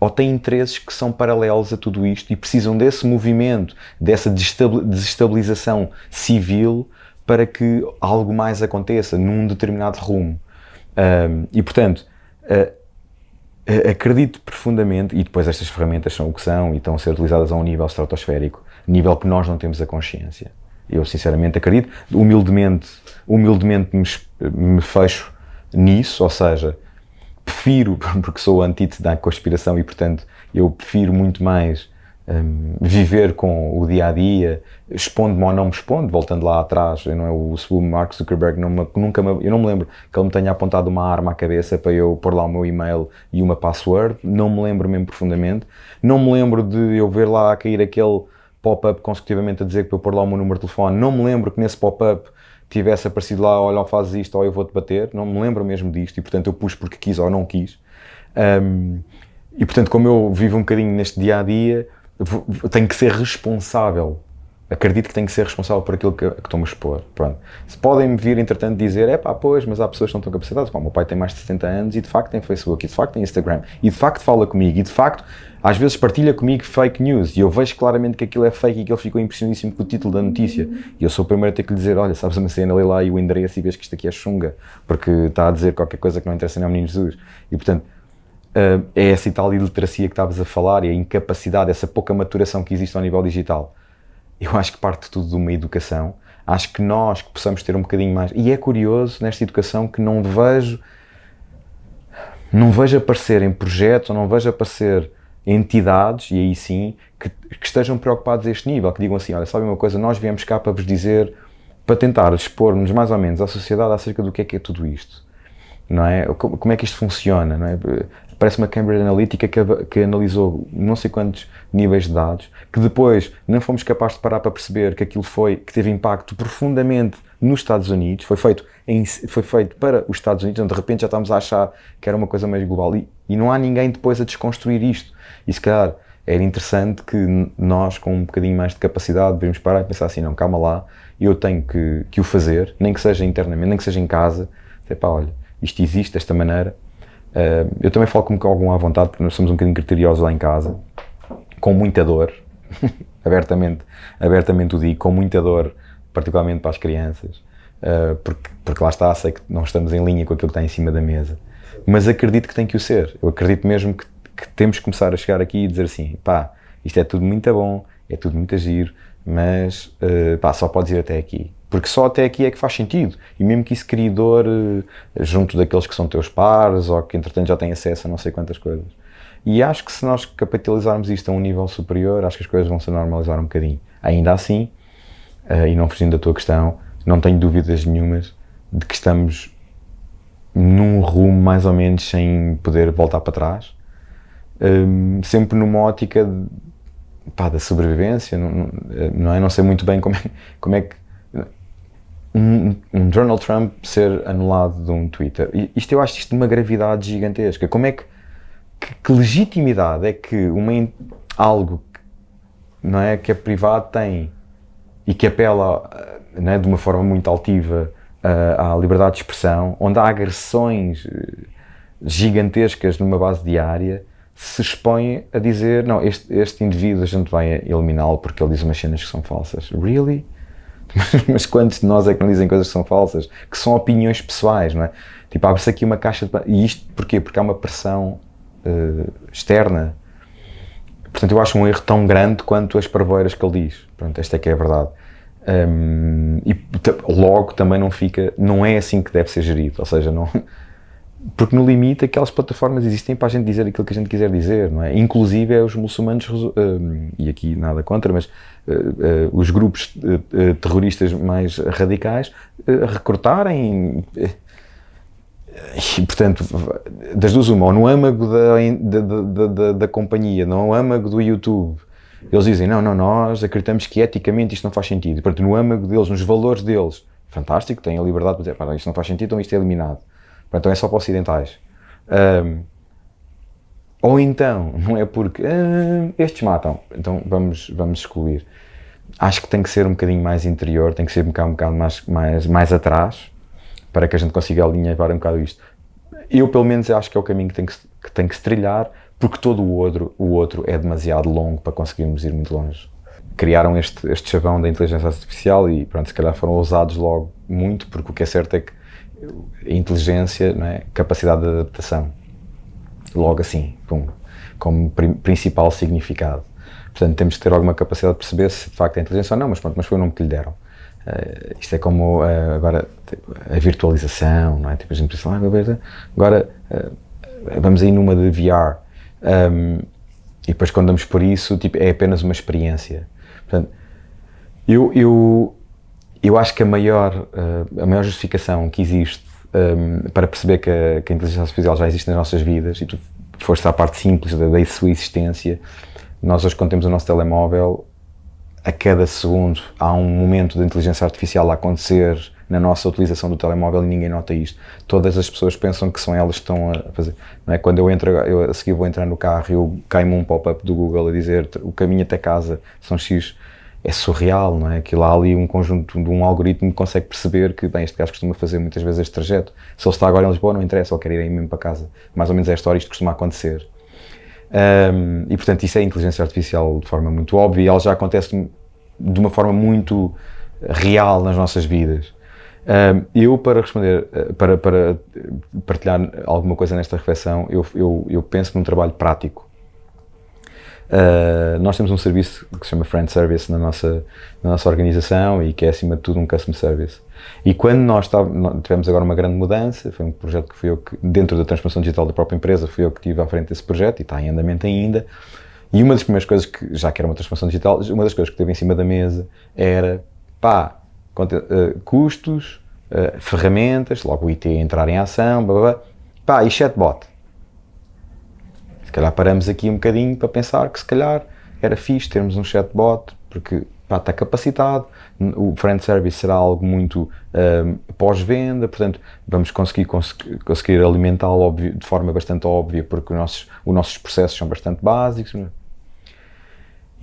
ou têm interesses que são paralelos a tudo isto e precisam desse movimento, dessa desestabilização civil para que algo mais aconteça num determinado rumo. Um, e portanto, uh, acredito profundamente, e depois estas ferramentas são o que são e estão a ser utilizadas a um nível estratosférico, nível que nós não temos a consciência. Eu sinceramente acredito, humildemente, humildemente me, me fecho nisso, ou seja, prefiro, porque sou antítese da conspiração e, portanto, eu prefiro muito mais um, viver com o dia a dia, expondo-me ou não me expondo, voltando lá atrás, eu não é o, Mark Zuckerberg não me, nunca me, eu não me lembro que ele me tenha apontado uma arma à cabeça para eu pôr lá o meu e-mail e uma password, não me lembro mesmo profundamente, não me lembro de eu ver lá cair aquele pop-up consecutivamente a dizer que para eu pôr lá o meu número de telefone, não me lembro que nesse pop-up tivesse aparecido lá, olha, fazes isto ou eu vou-te bater, não me lembro mesmo disto e portanto eu pus porque quis ou não quis. Um, e portanto, como eu vivo um bocadinho neste dia a dia, tenho que ser responsável. Acredito que tenho que ser responsável por aquilo que, que estou-me a expor. Pronto. Se podem-me vir, entretanto, dizer, é pá, pois, mas há pessoas que não estão capacitadas. Pá, o meu pai tem mais de 70 anos e de facto tem Facebook, e de facto tem Instagram, e de facto fala comigo, e de facto às vezes partilha comigo fake news e eu vejo claramente que aquilo é fake e que ele ficou impressionadíssimo com o título da notícia. E eu sou o primeiro a ter que lhe dizer: Olha, sabes uma cena, lê lá e o endereço e vês que isto aqui é chunga, porque está a dizer qualquer coisa que não interessa nem ao menino Jesus. E portanto, é essa tal iliteracia que estavas a falar e a incapacidade, essa pouca maturação que existe ao nível digital. Eu acho que parte tudo de uma educação. Acho que nós que possamos ter um bocadinho mais. E é curioso nesta educação que não vejo. Não vejo aparecer em projetos, ou não vejo aparecer entidades, e aí sim, que, que, estejam preocupados a este nível, que digam assim: olha, sabe uma coisa, nós viemos cá para vos dizer, para tentar expor-nos mais ou menos à sociedade acerca do que é que é tudo isto. Não é? Como é que isto funciona? Não é? Parece uma Cambridge Analytica que, que, analisou não sei quantos níveis de dados, que depois não fomos capazes de parar para perceber que aquilo foi, que teve impacto profundamente nos Estados Unidos, foi feito, em, foi feito para os Estados Unidos, onde de repente já estamos a achar que era uma coisa mais global. E, e não há ninguém depois a desconstruir isto. E se calhar era interessante que nós, com um bocadinho mais de capacidade, devíamos parar e pensar assim, não, calma lá, eu tenho que, que o fazer, nem que seja internamente, nem que seja em casa, dizer, pá, olha, isto existe desta maneira, Uh, eu também falo com algum à vontade, porque nós somos um bocadinho criteriosos lá em casa, com muita dor, abertamente, abertamente o digo, com muita dor, particularmente para as crianças, uh, porque, porque lá está, sei que não estamos em linha com aquilo que está em cima da mesa, mas acredito que tem que o ser. Eu acredito mesmo que, que temos que começar a chegar aqui e dizer assim: pá, isto é tudo muito bom, é tudo muito giro, mas uh, pá, só podes ir até aqui. Porque só até aqui é que faz sentido. E mesmo que isso crie dor uh, junto daqueles que são teus pares ou que entretanto já têm acesso a não sei quantas coisas. E acho que se nós capitalizarmos isto a um nível superior, acho que as coisas vão se normalizar um bocadinho. Ainda assim, uh, e não fugindo da tua questão, não tenho dúvidas nenhumas de que estamos num rumo mais ou menos sem poder voltar para trás. Um, sempre numa ótica de, pá, da sobrevivência, não, não, é? Não sei muito bem como é, como é que um, um, Donald Trump ser anulado de um Twitter. Isto eu acho isto de uma gravidade gigantesca. Como é que, que, que legitimidade é que uma, algo não é, que é privado tem e que apela não é, de uma forma muito altiva uh, à liberdade de expressão, onde há agressões eh, gigantescas numa base diária, se expõe a dizer: não, este, este indivíduo a gente vai eliminá-lo porque ele diz umas cenas que são falsas. Really? Mas quantos de nós é que não dizem coisas que são falsas? Que são opiniões pessoais, não é? Tipo, abre-se aqui uma caixa de... E isto porquê? Porque há uma pressão uh, externa. Portanto, eu acho um erro tão grande quanto as parvoeiras que ele diz. Pronto, esta é que é a verdade. Um, e logo também não fica... Não é assim que deve ser gerido. Ou seja, não... Porque no limite aquelas plataformas existem para a gente dizer aquilo que a gente quiser dizer, não é? Inclusive é os muçulmanos, e aqui nada contra, mas os grupos uh, terroristas mais radicais recrutarem e, portanto, das duas uma, ou no âmago da, da, da, da, companhia, no âmago do YouTube, eles dizem, não, não, nós acreditamos que eticamente isto não faz sentido. Portanto, no âmago deles, nos valores deles, fantástico, têm a liberdade de dizer, isto não faz sentido, então isto é eliminado. Então é só para ocidentais. Um, ou então, não é porque ah, estes matam, então vamos, vamos excluir. Acho que tem que ser um bocadinho mais interior, tem que ser um bocado, um bocado mais, mais, mais atrás, para que a gente consiga alinhar um bocado isto. Eu, pelo menos, acho que é o caminho que tem que, que, tem que se trilhar, porque todo o outro, o outro é demasiado longo para conseguirmos ir muito longe. Criaram este, este chavão da inteligência artificial e, pronto, se calhar foram ousados logo muito, porque o que é certo é que inteligência, não é? capacidade de adaptação. Logo assim, pum, como principal significado. Portanto, temos que ter alguma capacidade de perceber se de facto é inteligência ou não, mas pronto, mas foi o nome que lhe deram. Uh, isto é como uh, agora a virtualização, não é? Tipo, a gente pensa, ah, agora uh, vamos aí numa de VR. Um, e depois quando damos por isso, tipo, é apenas uma experiência. Portanto, eu, eu, eu acho que a maior, a maior justificação que existe um, para perceber que a, que a, inteligência artificial já existe nas nossas vidas, e tu foste à parte simples da, da sua existência, nós hoje quando temos o nosso telemóvel, a cada segundo há um momento de inteligência artificial a acontecer na nossa utilização do telemóvel e ninguém nota isto. Todas as pessoas pensam que são elas que estão a fazer. Não é? Quando eu entro, eu a seguir vou entrar no carro e cai-me um pop-up do Google a dizer o caminho até casa são X. É surreal, não é? Aquilo há ali um conjunto de um algoritmo que consegue perceber que, bem, este gajo costuma fazer muitas vezes este trajeto. Se ele está agora em Lisboa, não interessa, ele quer ir aí mesmo para casa. Mais ou menos é a história, isto costuma acontecer. Um, e portanto, isso é inteligência artificial de forma muito óbvia e ela já acontece de uma forma muito real nas nossas vidas. Um, eu, para responder, eh, para, para partilhar alguma coisa nesta reflexão, eu, eu, eu penso num trabalho prático. Uh, nós temos um serviço que se chama Friend Service na nossa, na nossa organização e que é, acima de tudo, um Customer Service. E quando nós, tá, tivemos agora uma grande mudança, foi um projeto que fui eu que, dentro da transformação digital da própria empresa, fui eu que estive à frente desse projeto e está em andamento ainda. E uma das primeiras coisas que, já que era uma transformação digital, uma das coisas que teve em cima da mesa era, pá, uh, custos, uh, ferramentas, logo o IT entrar em ação, blá, blá, blá. pá, e chatbot. Calhar paramos aqui um bocadinho para pensar que se calhar era fixe termos um chatbot, porque pá, está capacitado, o friend service será algo muito uh, pós-venda, portanto vamos conseguir, conseguir, conseguir alimentá-lo de forma bastante óbvia, porque os nossos, os nossos processos são bastante básicos. É?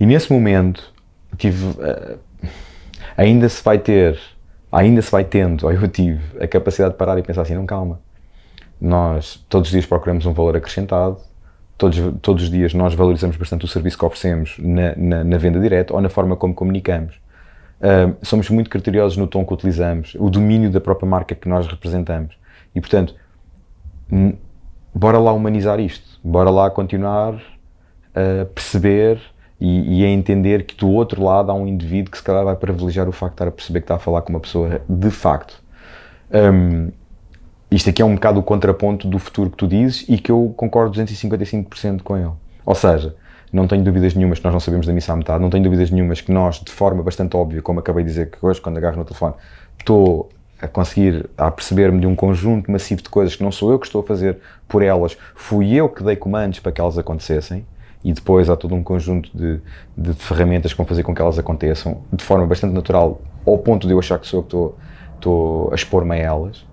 E nesse momento tive, uh, ainda se vai ter, ainda se vai tendo, ou eu tive, a capacidade de parar e pensar assim, não calma, nós todos os dias procuramos um valor acrescentado, todos, todos os dias nós valorizamos bastante o serviço que oferecemos na, na, na venda direta ou na forma como comunicamos. Uh, somos muito criteriosos no tom que utilizamos, o domínio da própria marca que nós representamos. E, portanto, bora lá humanizar isto, bora lá continuar a perceber e, e, a entender que do outro lado há um indivíduo que se calhar vai privilegiar o facto de estar a perceber que está a falar com uma pessoa de facto. Um, isto aqui é um bocado o contraponto do futuro que tu dizes e que eu concordo 255% com ele. Ou seja, não tenho dúvidas nenhumas que nós não sabemos da missa à metade, não tenho dúvidas nenhumas que nós, de forma bastante óbvia, como acabei de dizer que hoje, quando agarro no telefone, estou a conseguir, a perceber-me de um conjunto massivo de coisas que não sou eu que estou a fazer por elas, fui eu que dei comandos para que elas acontecessem, e depois há todo um conjunto de, de ferramentas que vão fazer com que elas aconteçam de forma bastante natural, ao ponto de eu achar que sou eu que estou, estou a expor-me a elas.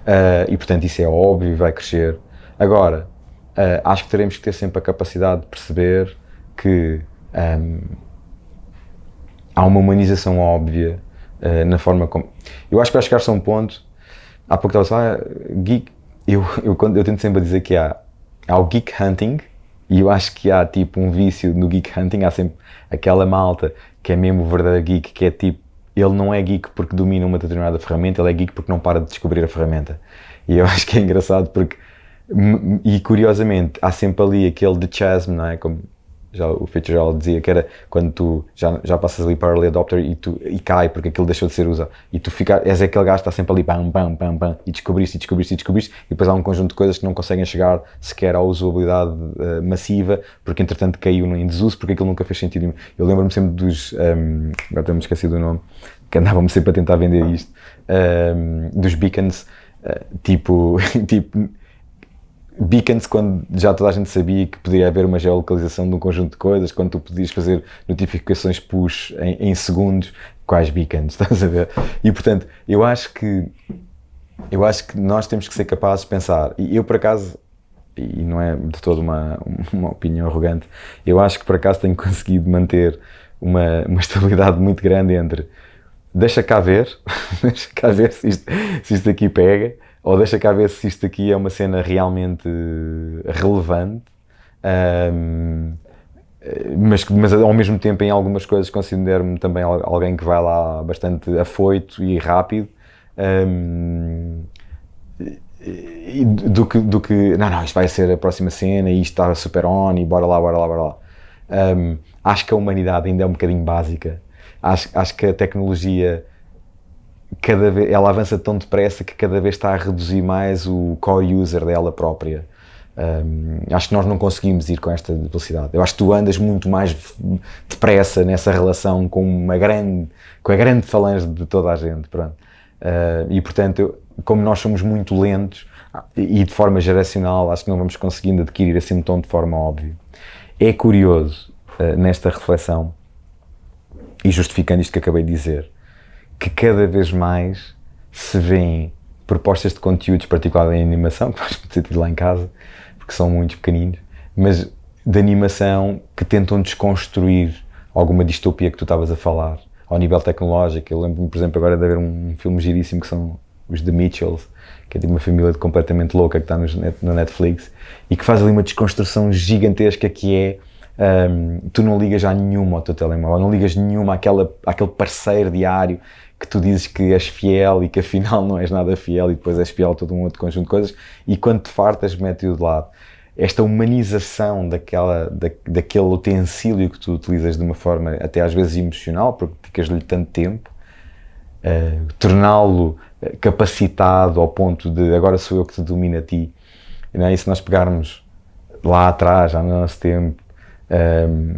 Uh, e portanto isso é óbvio e vai crescer. Agora, uh, acho que teremos que ter sempre a capacidade de perceber que um, há uma humanização óbvia uh, na forma como. Eu acho que vai chegar-se a um ponto. Há pouco estava a falar, geek. Eu, eu, eu tento sempre dizer que há, há o geek hunting, e eu acho que há tipo um vício no geek hunting. Há sempre aquela malta que é mesmo verdadeiro geek, que é tipo ele não é geek porque domina uma determinada ferramenta, ele é geek porque não para de descobrir a ferramenta. E eu acho que é engraçado porque, e curiosamente, há sempre ali aquele de chasm, não é? Como já o Fitzgerald dizia que era quando tu já, já passas ali para early adopter e, tu, e cai porque aquilo deixou de ser usado e tu fica, és aquele gajo que está sempre ali pam, pam, pam, pam e descobriste, e descobriste, e descobriste e depois há um conjunto de coisas que não conseguem chegar sequer à usabilidade uh, massiva porque entretanto caiu em desuso porque aquilo nunca fez sentido eu lembro-me sempre dos, um, ehm, agora tenho-me esquecido do nome que andavam sempre a tentar vender isto um, ehm, dos beacons uh, tipo, tipo beacons quando já toda a gente sabia que poderia haver uma geolocalização de um conjunto de coisas, quando tu podias fazer notificações push em, em segundos, quais beacons, estás a ver? E portanto, eu acho que eu acho que nós temos que ser capazes de pensar, e eu por acaso, e não é de toda uma, uma opinião arrogante, eu acho que por acaso tenho conseguido manter uma, uma estabilidade muito grande entre deixa cá ver, deixa cá ver se isto, se isto aqui pega, ou deixa cá ver se isto aqui é uma cena realmente relevante, um, mas, mas ao mesmo tempo em algumas coisas considero-me também alguém que vai lá bastante afoito e rápido. Um, do que, do que, não, não, isto vai ser a próxima cena e isto está super on e bora lá, bora lá, bora lá. Um, acho que a humanidade ainda é um bocadinho básica. Acho, acho que a tecnologia cada vez, ela avança tão depressa que cada vez está a reduzir mais o core user dela própria. Um, acho que nós não conseguimos ir com esta velocidade. Eu acho que tu andas muito mais depressa nessa relação com uma grande, com a grande falange de toda a gente, pronto. Uh, e portanto, como nós somos muito lentos e de forma geracional, acho que não vamos conseguindo adquirir assim um tom de forma óbvia. É curioso uh, nesta reflexão e justificando isto que acabei de dizer, que cada vez mais se vêem propostas de conteúdos, particularmente em animação, que faz muito sentido lá em casa, porque são muito pequeninos, mas de animação que tentam desconstruir alguma distopia que tu estavas a falar, ao nível tecnológico. Eu lembro-me, por exemplo, agora de haver um filme giríssimo que são os The Mitchells, que é de uma família completamente louca que está no Netflix e que faz ali uma desconstrução gigantesca que é um, tu não ligas a nenhuma ao teu telemóvel, não ligas nenhuma àquela, àquele parceiro diário que tu dizes que és fiel e que afinal não és nada fiel e depois és fiel a todo um outro conjunto de coisas e quando te fartas mete-o de lado. Esta humanização daquela, da, daquele utensílio que tu utilizas de uma forma até às vezes emocional, porque dedicas-lhe tanto tempo, uh, torná-lo eh, capacitado ao ponto de agora sou eu que te domino a ti. É? E se nós pegarmos lá atrás, já no nosso tempo, um,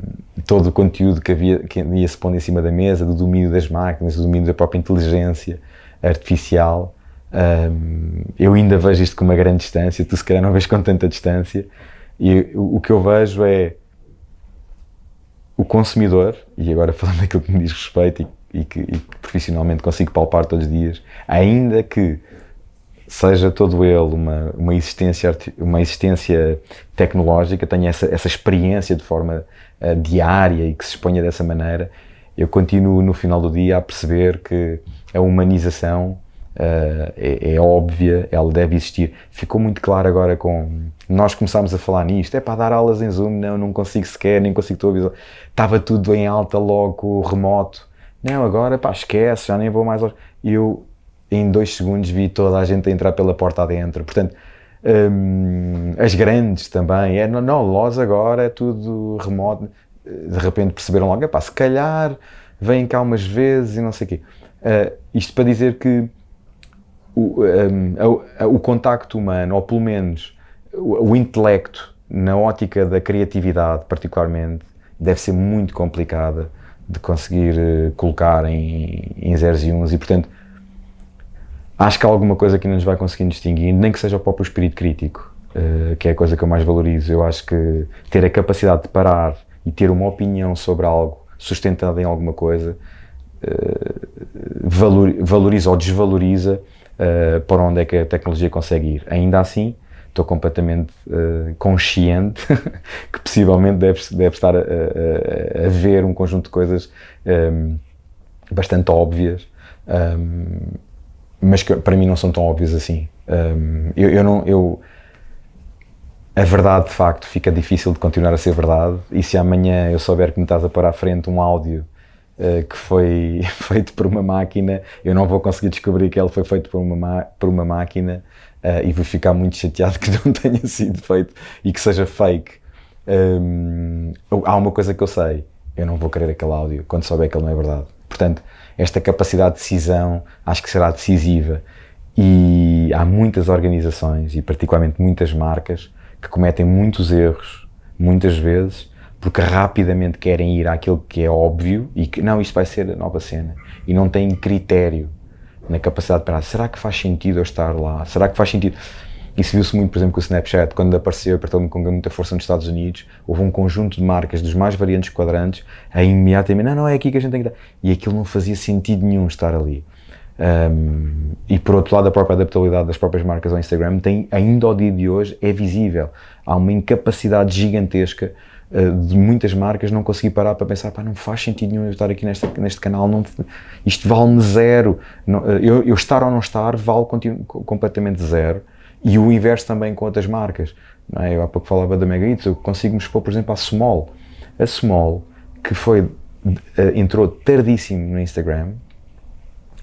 todo o conteúdo que, havia, que ia se pondo em cima da mesa, do domínio das máquinas, do domínio da própria inteligência artificial. Um, eu ainda vejo isto com uma grande distância, tu se calhar não vês com tanta distância, e o, o que eu vejo é o consumidor, e agora falando daquilo que me diz respeito e, e, que, e que profissionalmente consigo palpar todos os dias, ainda que seja todo ele uma, uma, existência, uma existência tecnológica, tenha essa, essa experiência de forma uh, diária e que se exponha dessa maneira, eu continuo no final do dia a perceber que a humanização uh, é, é, óbvia, ela deve existir. Ficou muito claro agora com. Nós começámos a falar nisto, é para dar aulas em Zoom, não, não consigo sequer, nem consigo tua visão. Estava tudo em alta logo, remoto. Não, agora pá, esquece, já nem vou mais. Eu em dois segundos vi toda a gente a entrar pela porta adentro. Portanto, hum, as grandes também, é, não, não, agora é tudo remoto. De repente perceberam logo, pá, se calhar vêm cá umas vezes e não sei o quê. Uh, isto para dizer que o, um, o, contacto humano, ou pelo menos o, o intelecto, na ótica da criatividade, particularmente, deve ser muito complicada de conseguir uh, colocar em, em zeros e uns e, portanto, acho que há alguma coisa que não nos vai conseguindo distinguir, nem que seja o próprio espírito crítico, uh, que é a coisa que eu mais valorizo. Eu acho que ter a capacidade de parar e ter uma opinião sobre algo sustentada em alguma coisa uh, valor, valoriza ou desvaloriza uh, para onde é que a tecnologia consegue ir. Ainda assim, estou completamente uh, consciente que possivelmente deve, deve estar a, a, a, ver um conjunto de coisas um, bastante óbvias um, mas que para mim não são tão óbvios assim. Um, eu, eu, não, eu, a verdade de facto fica difícil de continuar a ser verdade e se amanhã eu souber que me estás a pôr à frente um áudio uh, que foi feito por uma máquina, eu não vou conseguir descobrir que ele foi feito por uma, por uma máquina uh, e vou ficar muito chateado que não tenha sido feito e que seja fake. Um, há uma coisa que eu sei, eu não vou querer aquele áudio quando souber que ele não é verdade. Portanto, esta capacidade de decisão acho que será decisiva. E há muitas organizações, e particularmente muitas marcas, que cometem muitos erros, muitas vezes, porque rapidamente querem ir àquilo que é óbvio e que não, isto vai ser a nova cena. E não têm critério na capacidade de parar. Será que faz sentido eu estar lá? Será que faz sentido? Isso viu-se muito, por exemplo, com o Snapchat, quando apareceu, apertou-me com muita força nos Estados Unidos, houve um conjunto de marcas dos mais variantes quadrantes a imediatamente, não, não, é aqui que a gente tem que dar. E aquilo não fazia sentido nenhum estar ali. Um, e por outro lado, a própria adaptabilidade das próprias marcas ao Instagram tem, ainda ao dia de hoje, é visível. Há uma incapacidade gigantesca uh, de muitas marcas não conseguir parar para pensar, pá, não faz sentido nenhum eu estar aqui neste, neste canal, não, isto vale-me zero. Não, uh, eu, eu, estar ou não estar vale completamente zero. E o inverso também com outras marcas. Não é? Eu há pouco falava da Mega Eats, eu consigo me expor, por exemplo, à Small. A Small, que foi, uh, entrou tardíssimo no Instagram,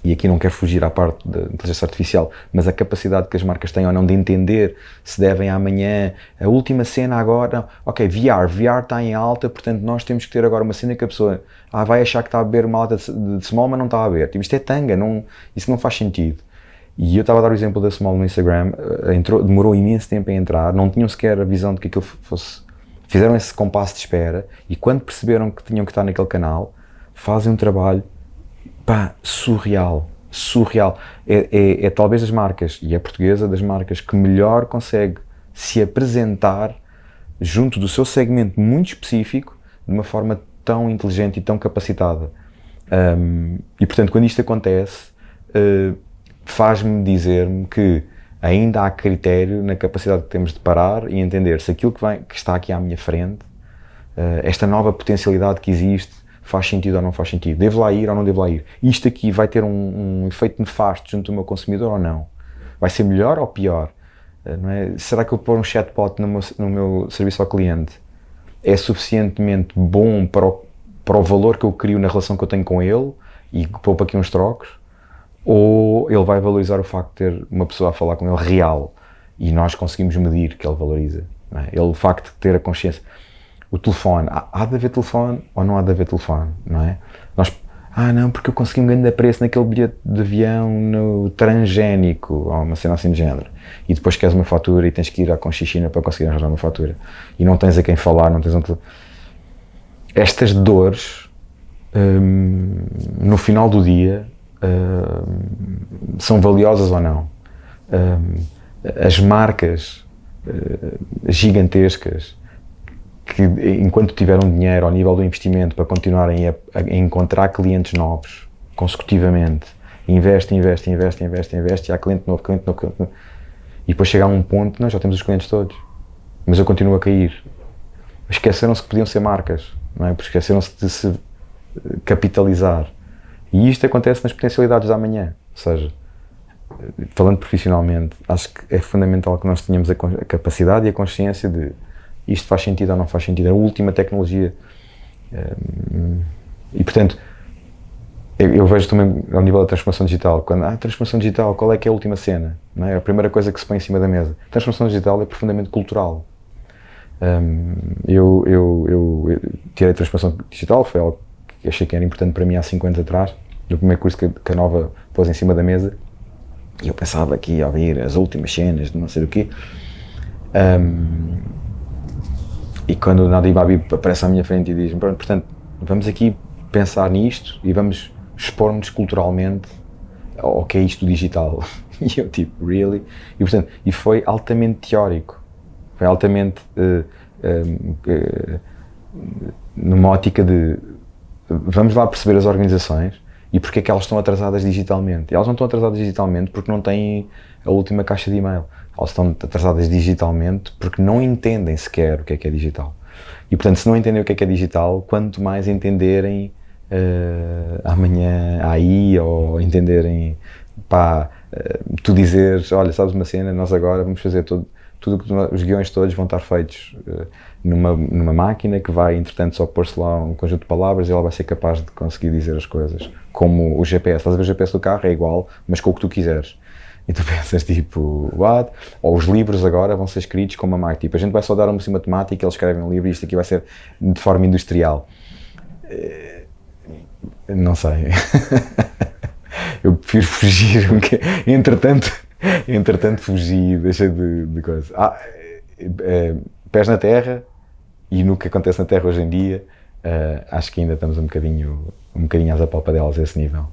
e aqui não quero fugir à parte da inteligência artificial, mas a capacidade que as marcas têm ou não de entender se devem amanhã, a última cena agora, ok, VR, VR está em alta, portanto nós temos que ter agora uma cena que a pessoa ah, vai achar que está a beber uma alta de small, mas não está a beber. Tipo, isto é tanga, não, isso não faz sentido. E eu estava a dar o exemplo da Small no Instagram, eh, entrou, demorou imenso tempo a entrar, não tinham sequer a visão de que aquilo fosse. Fizeram esse compasso de espera e quando perceberam que tinham que estar naquele canal, fazem um trabalho pá, surreal. Surreal. É, é, é talvez das marcas, e é portuguesa, das marcas que melhor consegue se apresentar junto do seu segmento muito específico de uma forma tão inteligente e tão capacitada. Um, e portanto, quando isto acontece, uh, faz-me dizer-me que ainda há critério na capacidade que temos de parar e entender se aquilo que, vem, que está aqui à minha frente, uh, esta nova potencialidade que existe, faz sentido ou não faz sentido. Devo lá ir ou não devo lá ir? Isto aqui vai ter um, um efeito nefasto junto do meu consumidor ou não? Vai ser melhor ou pior? Não é? Será que eu pôr um chatbot no meu, no meu serviço ao cliente é suficientemente bom para o, para o valor que eu crio na relação que eu tenho com ele e poupa aqui uns trocos? Ou ele vai valorizar o facto de ter uma pessoa a falar com ele real e nós conseguimos medir que ele valoriza? É? Ele, o facto de ter a consciência. O telefone, há, de haver telefone ou não há de haver telefone, não é? Nós, ah não, porque eu consegui um grande preço naquele bilhete de avião no transgénico, ou uma cena assim de género. E depois queres uma fatura e tens que ir à Conchichina para conseguir arranjar uma fatura. E não tens a quem falar, não tens um Estas dores, hum, no final do dia, são valiosas ou não. Hum, as marcas uh, gigantescas que enquanto tiveram dinheiro ao nível do investimento para continuarem a, a encontrar clientes novos consecutivamente, investe, investe, investe, investe, investe, e há cliente novo, cliente novo, cliente novo, e depois chega a um ponto, nós já temos os clientes todos, mas eu continuo a cair. Esqueceram-se que podiam ser marcas, não é? Esqueceram-se de se capitalizar. E isto acontece nas potencialidades da manhã, ou seja, falando profissionalmente, acho que é fundamental que nós tenhamos a capacidade e a consciência de isto faz sentido ou não faz sentido, é a última tecnologia. Ehm, e portanto, eu, vejo também ao nível da transformação digital, quando há ah, transformação digital, qual é que é a última cena? Não é? A primeira coisa que se põe em cima da mesa. Transformação digital é profundamente cultural. Um, eu, eu, eu, eu tirei a transformação digital, foi algo que achei que era importante para mim há 5 anos atrás, no primeiro curso que, que a Nova pôs em cima da mesa, e eu pensava que ia ouvir as últimas cenas de não sei do quê. Um, e quando o Nadi Babi aparece à minha frente e diz portanto, vamos aqui pensar nisto e vamos expor-nos culturalmente ao que é isto digital. E eu tipo, really? E, portanto, e foi altamente teórico. Foi altamente uh, uh, uh, numa ótica de vamos lá perceber as organizações e porque é que elas estão atrasadas digitalmente. E elas não estão atrasadas digitalmente porque não têm a última caixa de e-mail elas estão atrasadas digitalmente porque não entendem sequer o que é que é digital. E portanto, se não entendem o que é que é digital, quanto mais entenderem uh, amanhã aí ou entenderem, pá, uh, tu dizeres, olha, sabes uma cena, nós agora vamos fazer tudo, tudo os guiões todos vão estar feitos uh, numa, numa máquina que vai, entretanto, só pôr-se lá um conjunto de palavras e ela vai ser capaz de conseguir dizer as coisas. Como o GPS, estás a ver o GPS do carro é igual, mas com o que tu quiseres. E tu pensas tipo, what? Ou os livros agora vão ser escritos com uma máquina. Tipo, a gente vai só dar uma assim matemática, eles escrevem um livro e isto aqui vai ser de forma industrial. Eh, não sei. Eu prefiro fugir. Entretanto, entretanto fugi, deixei de, de coisa. Ah, é, pés na terra e no que acontece na terra hoje em dia, uh, acho que ainda estamos um bocadinho, um bocadinho às apalpadelas a esse nível.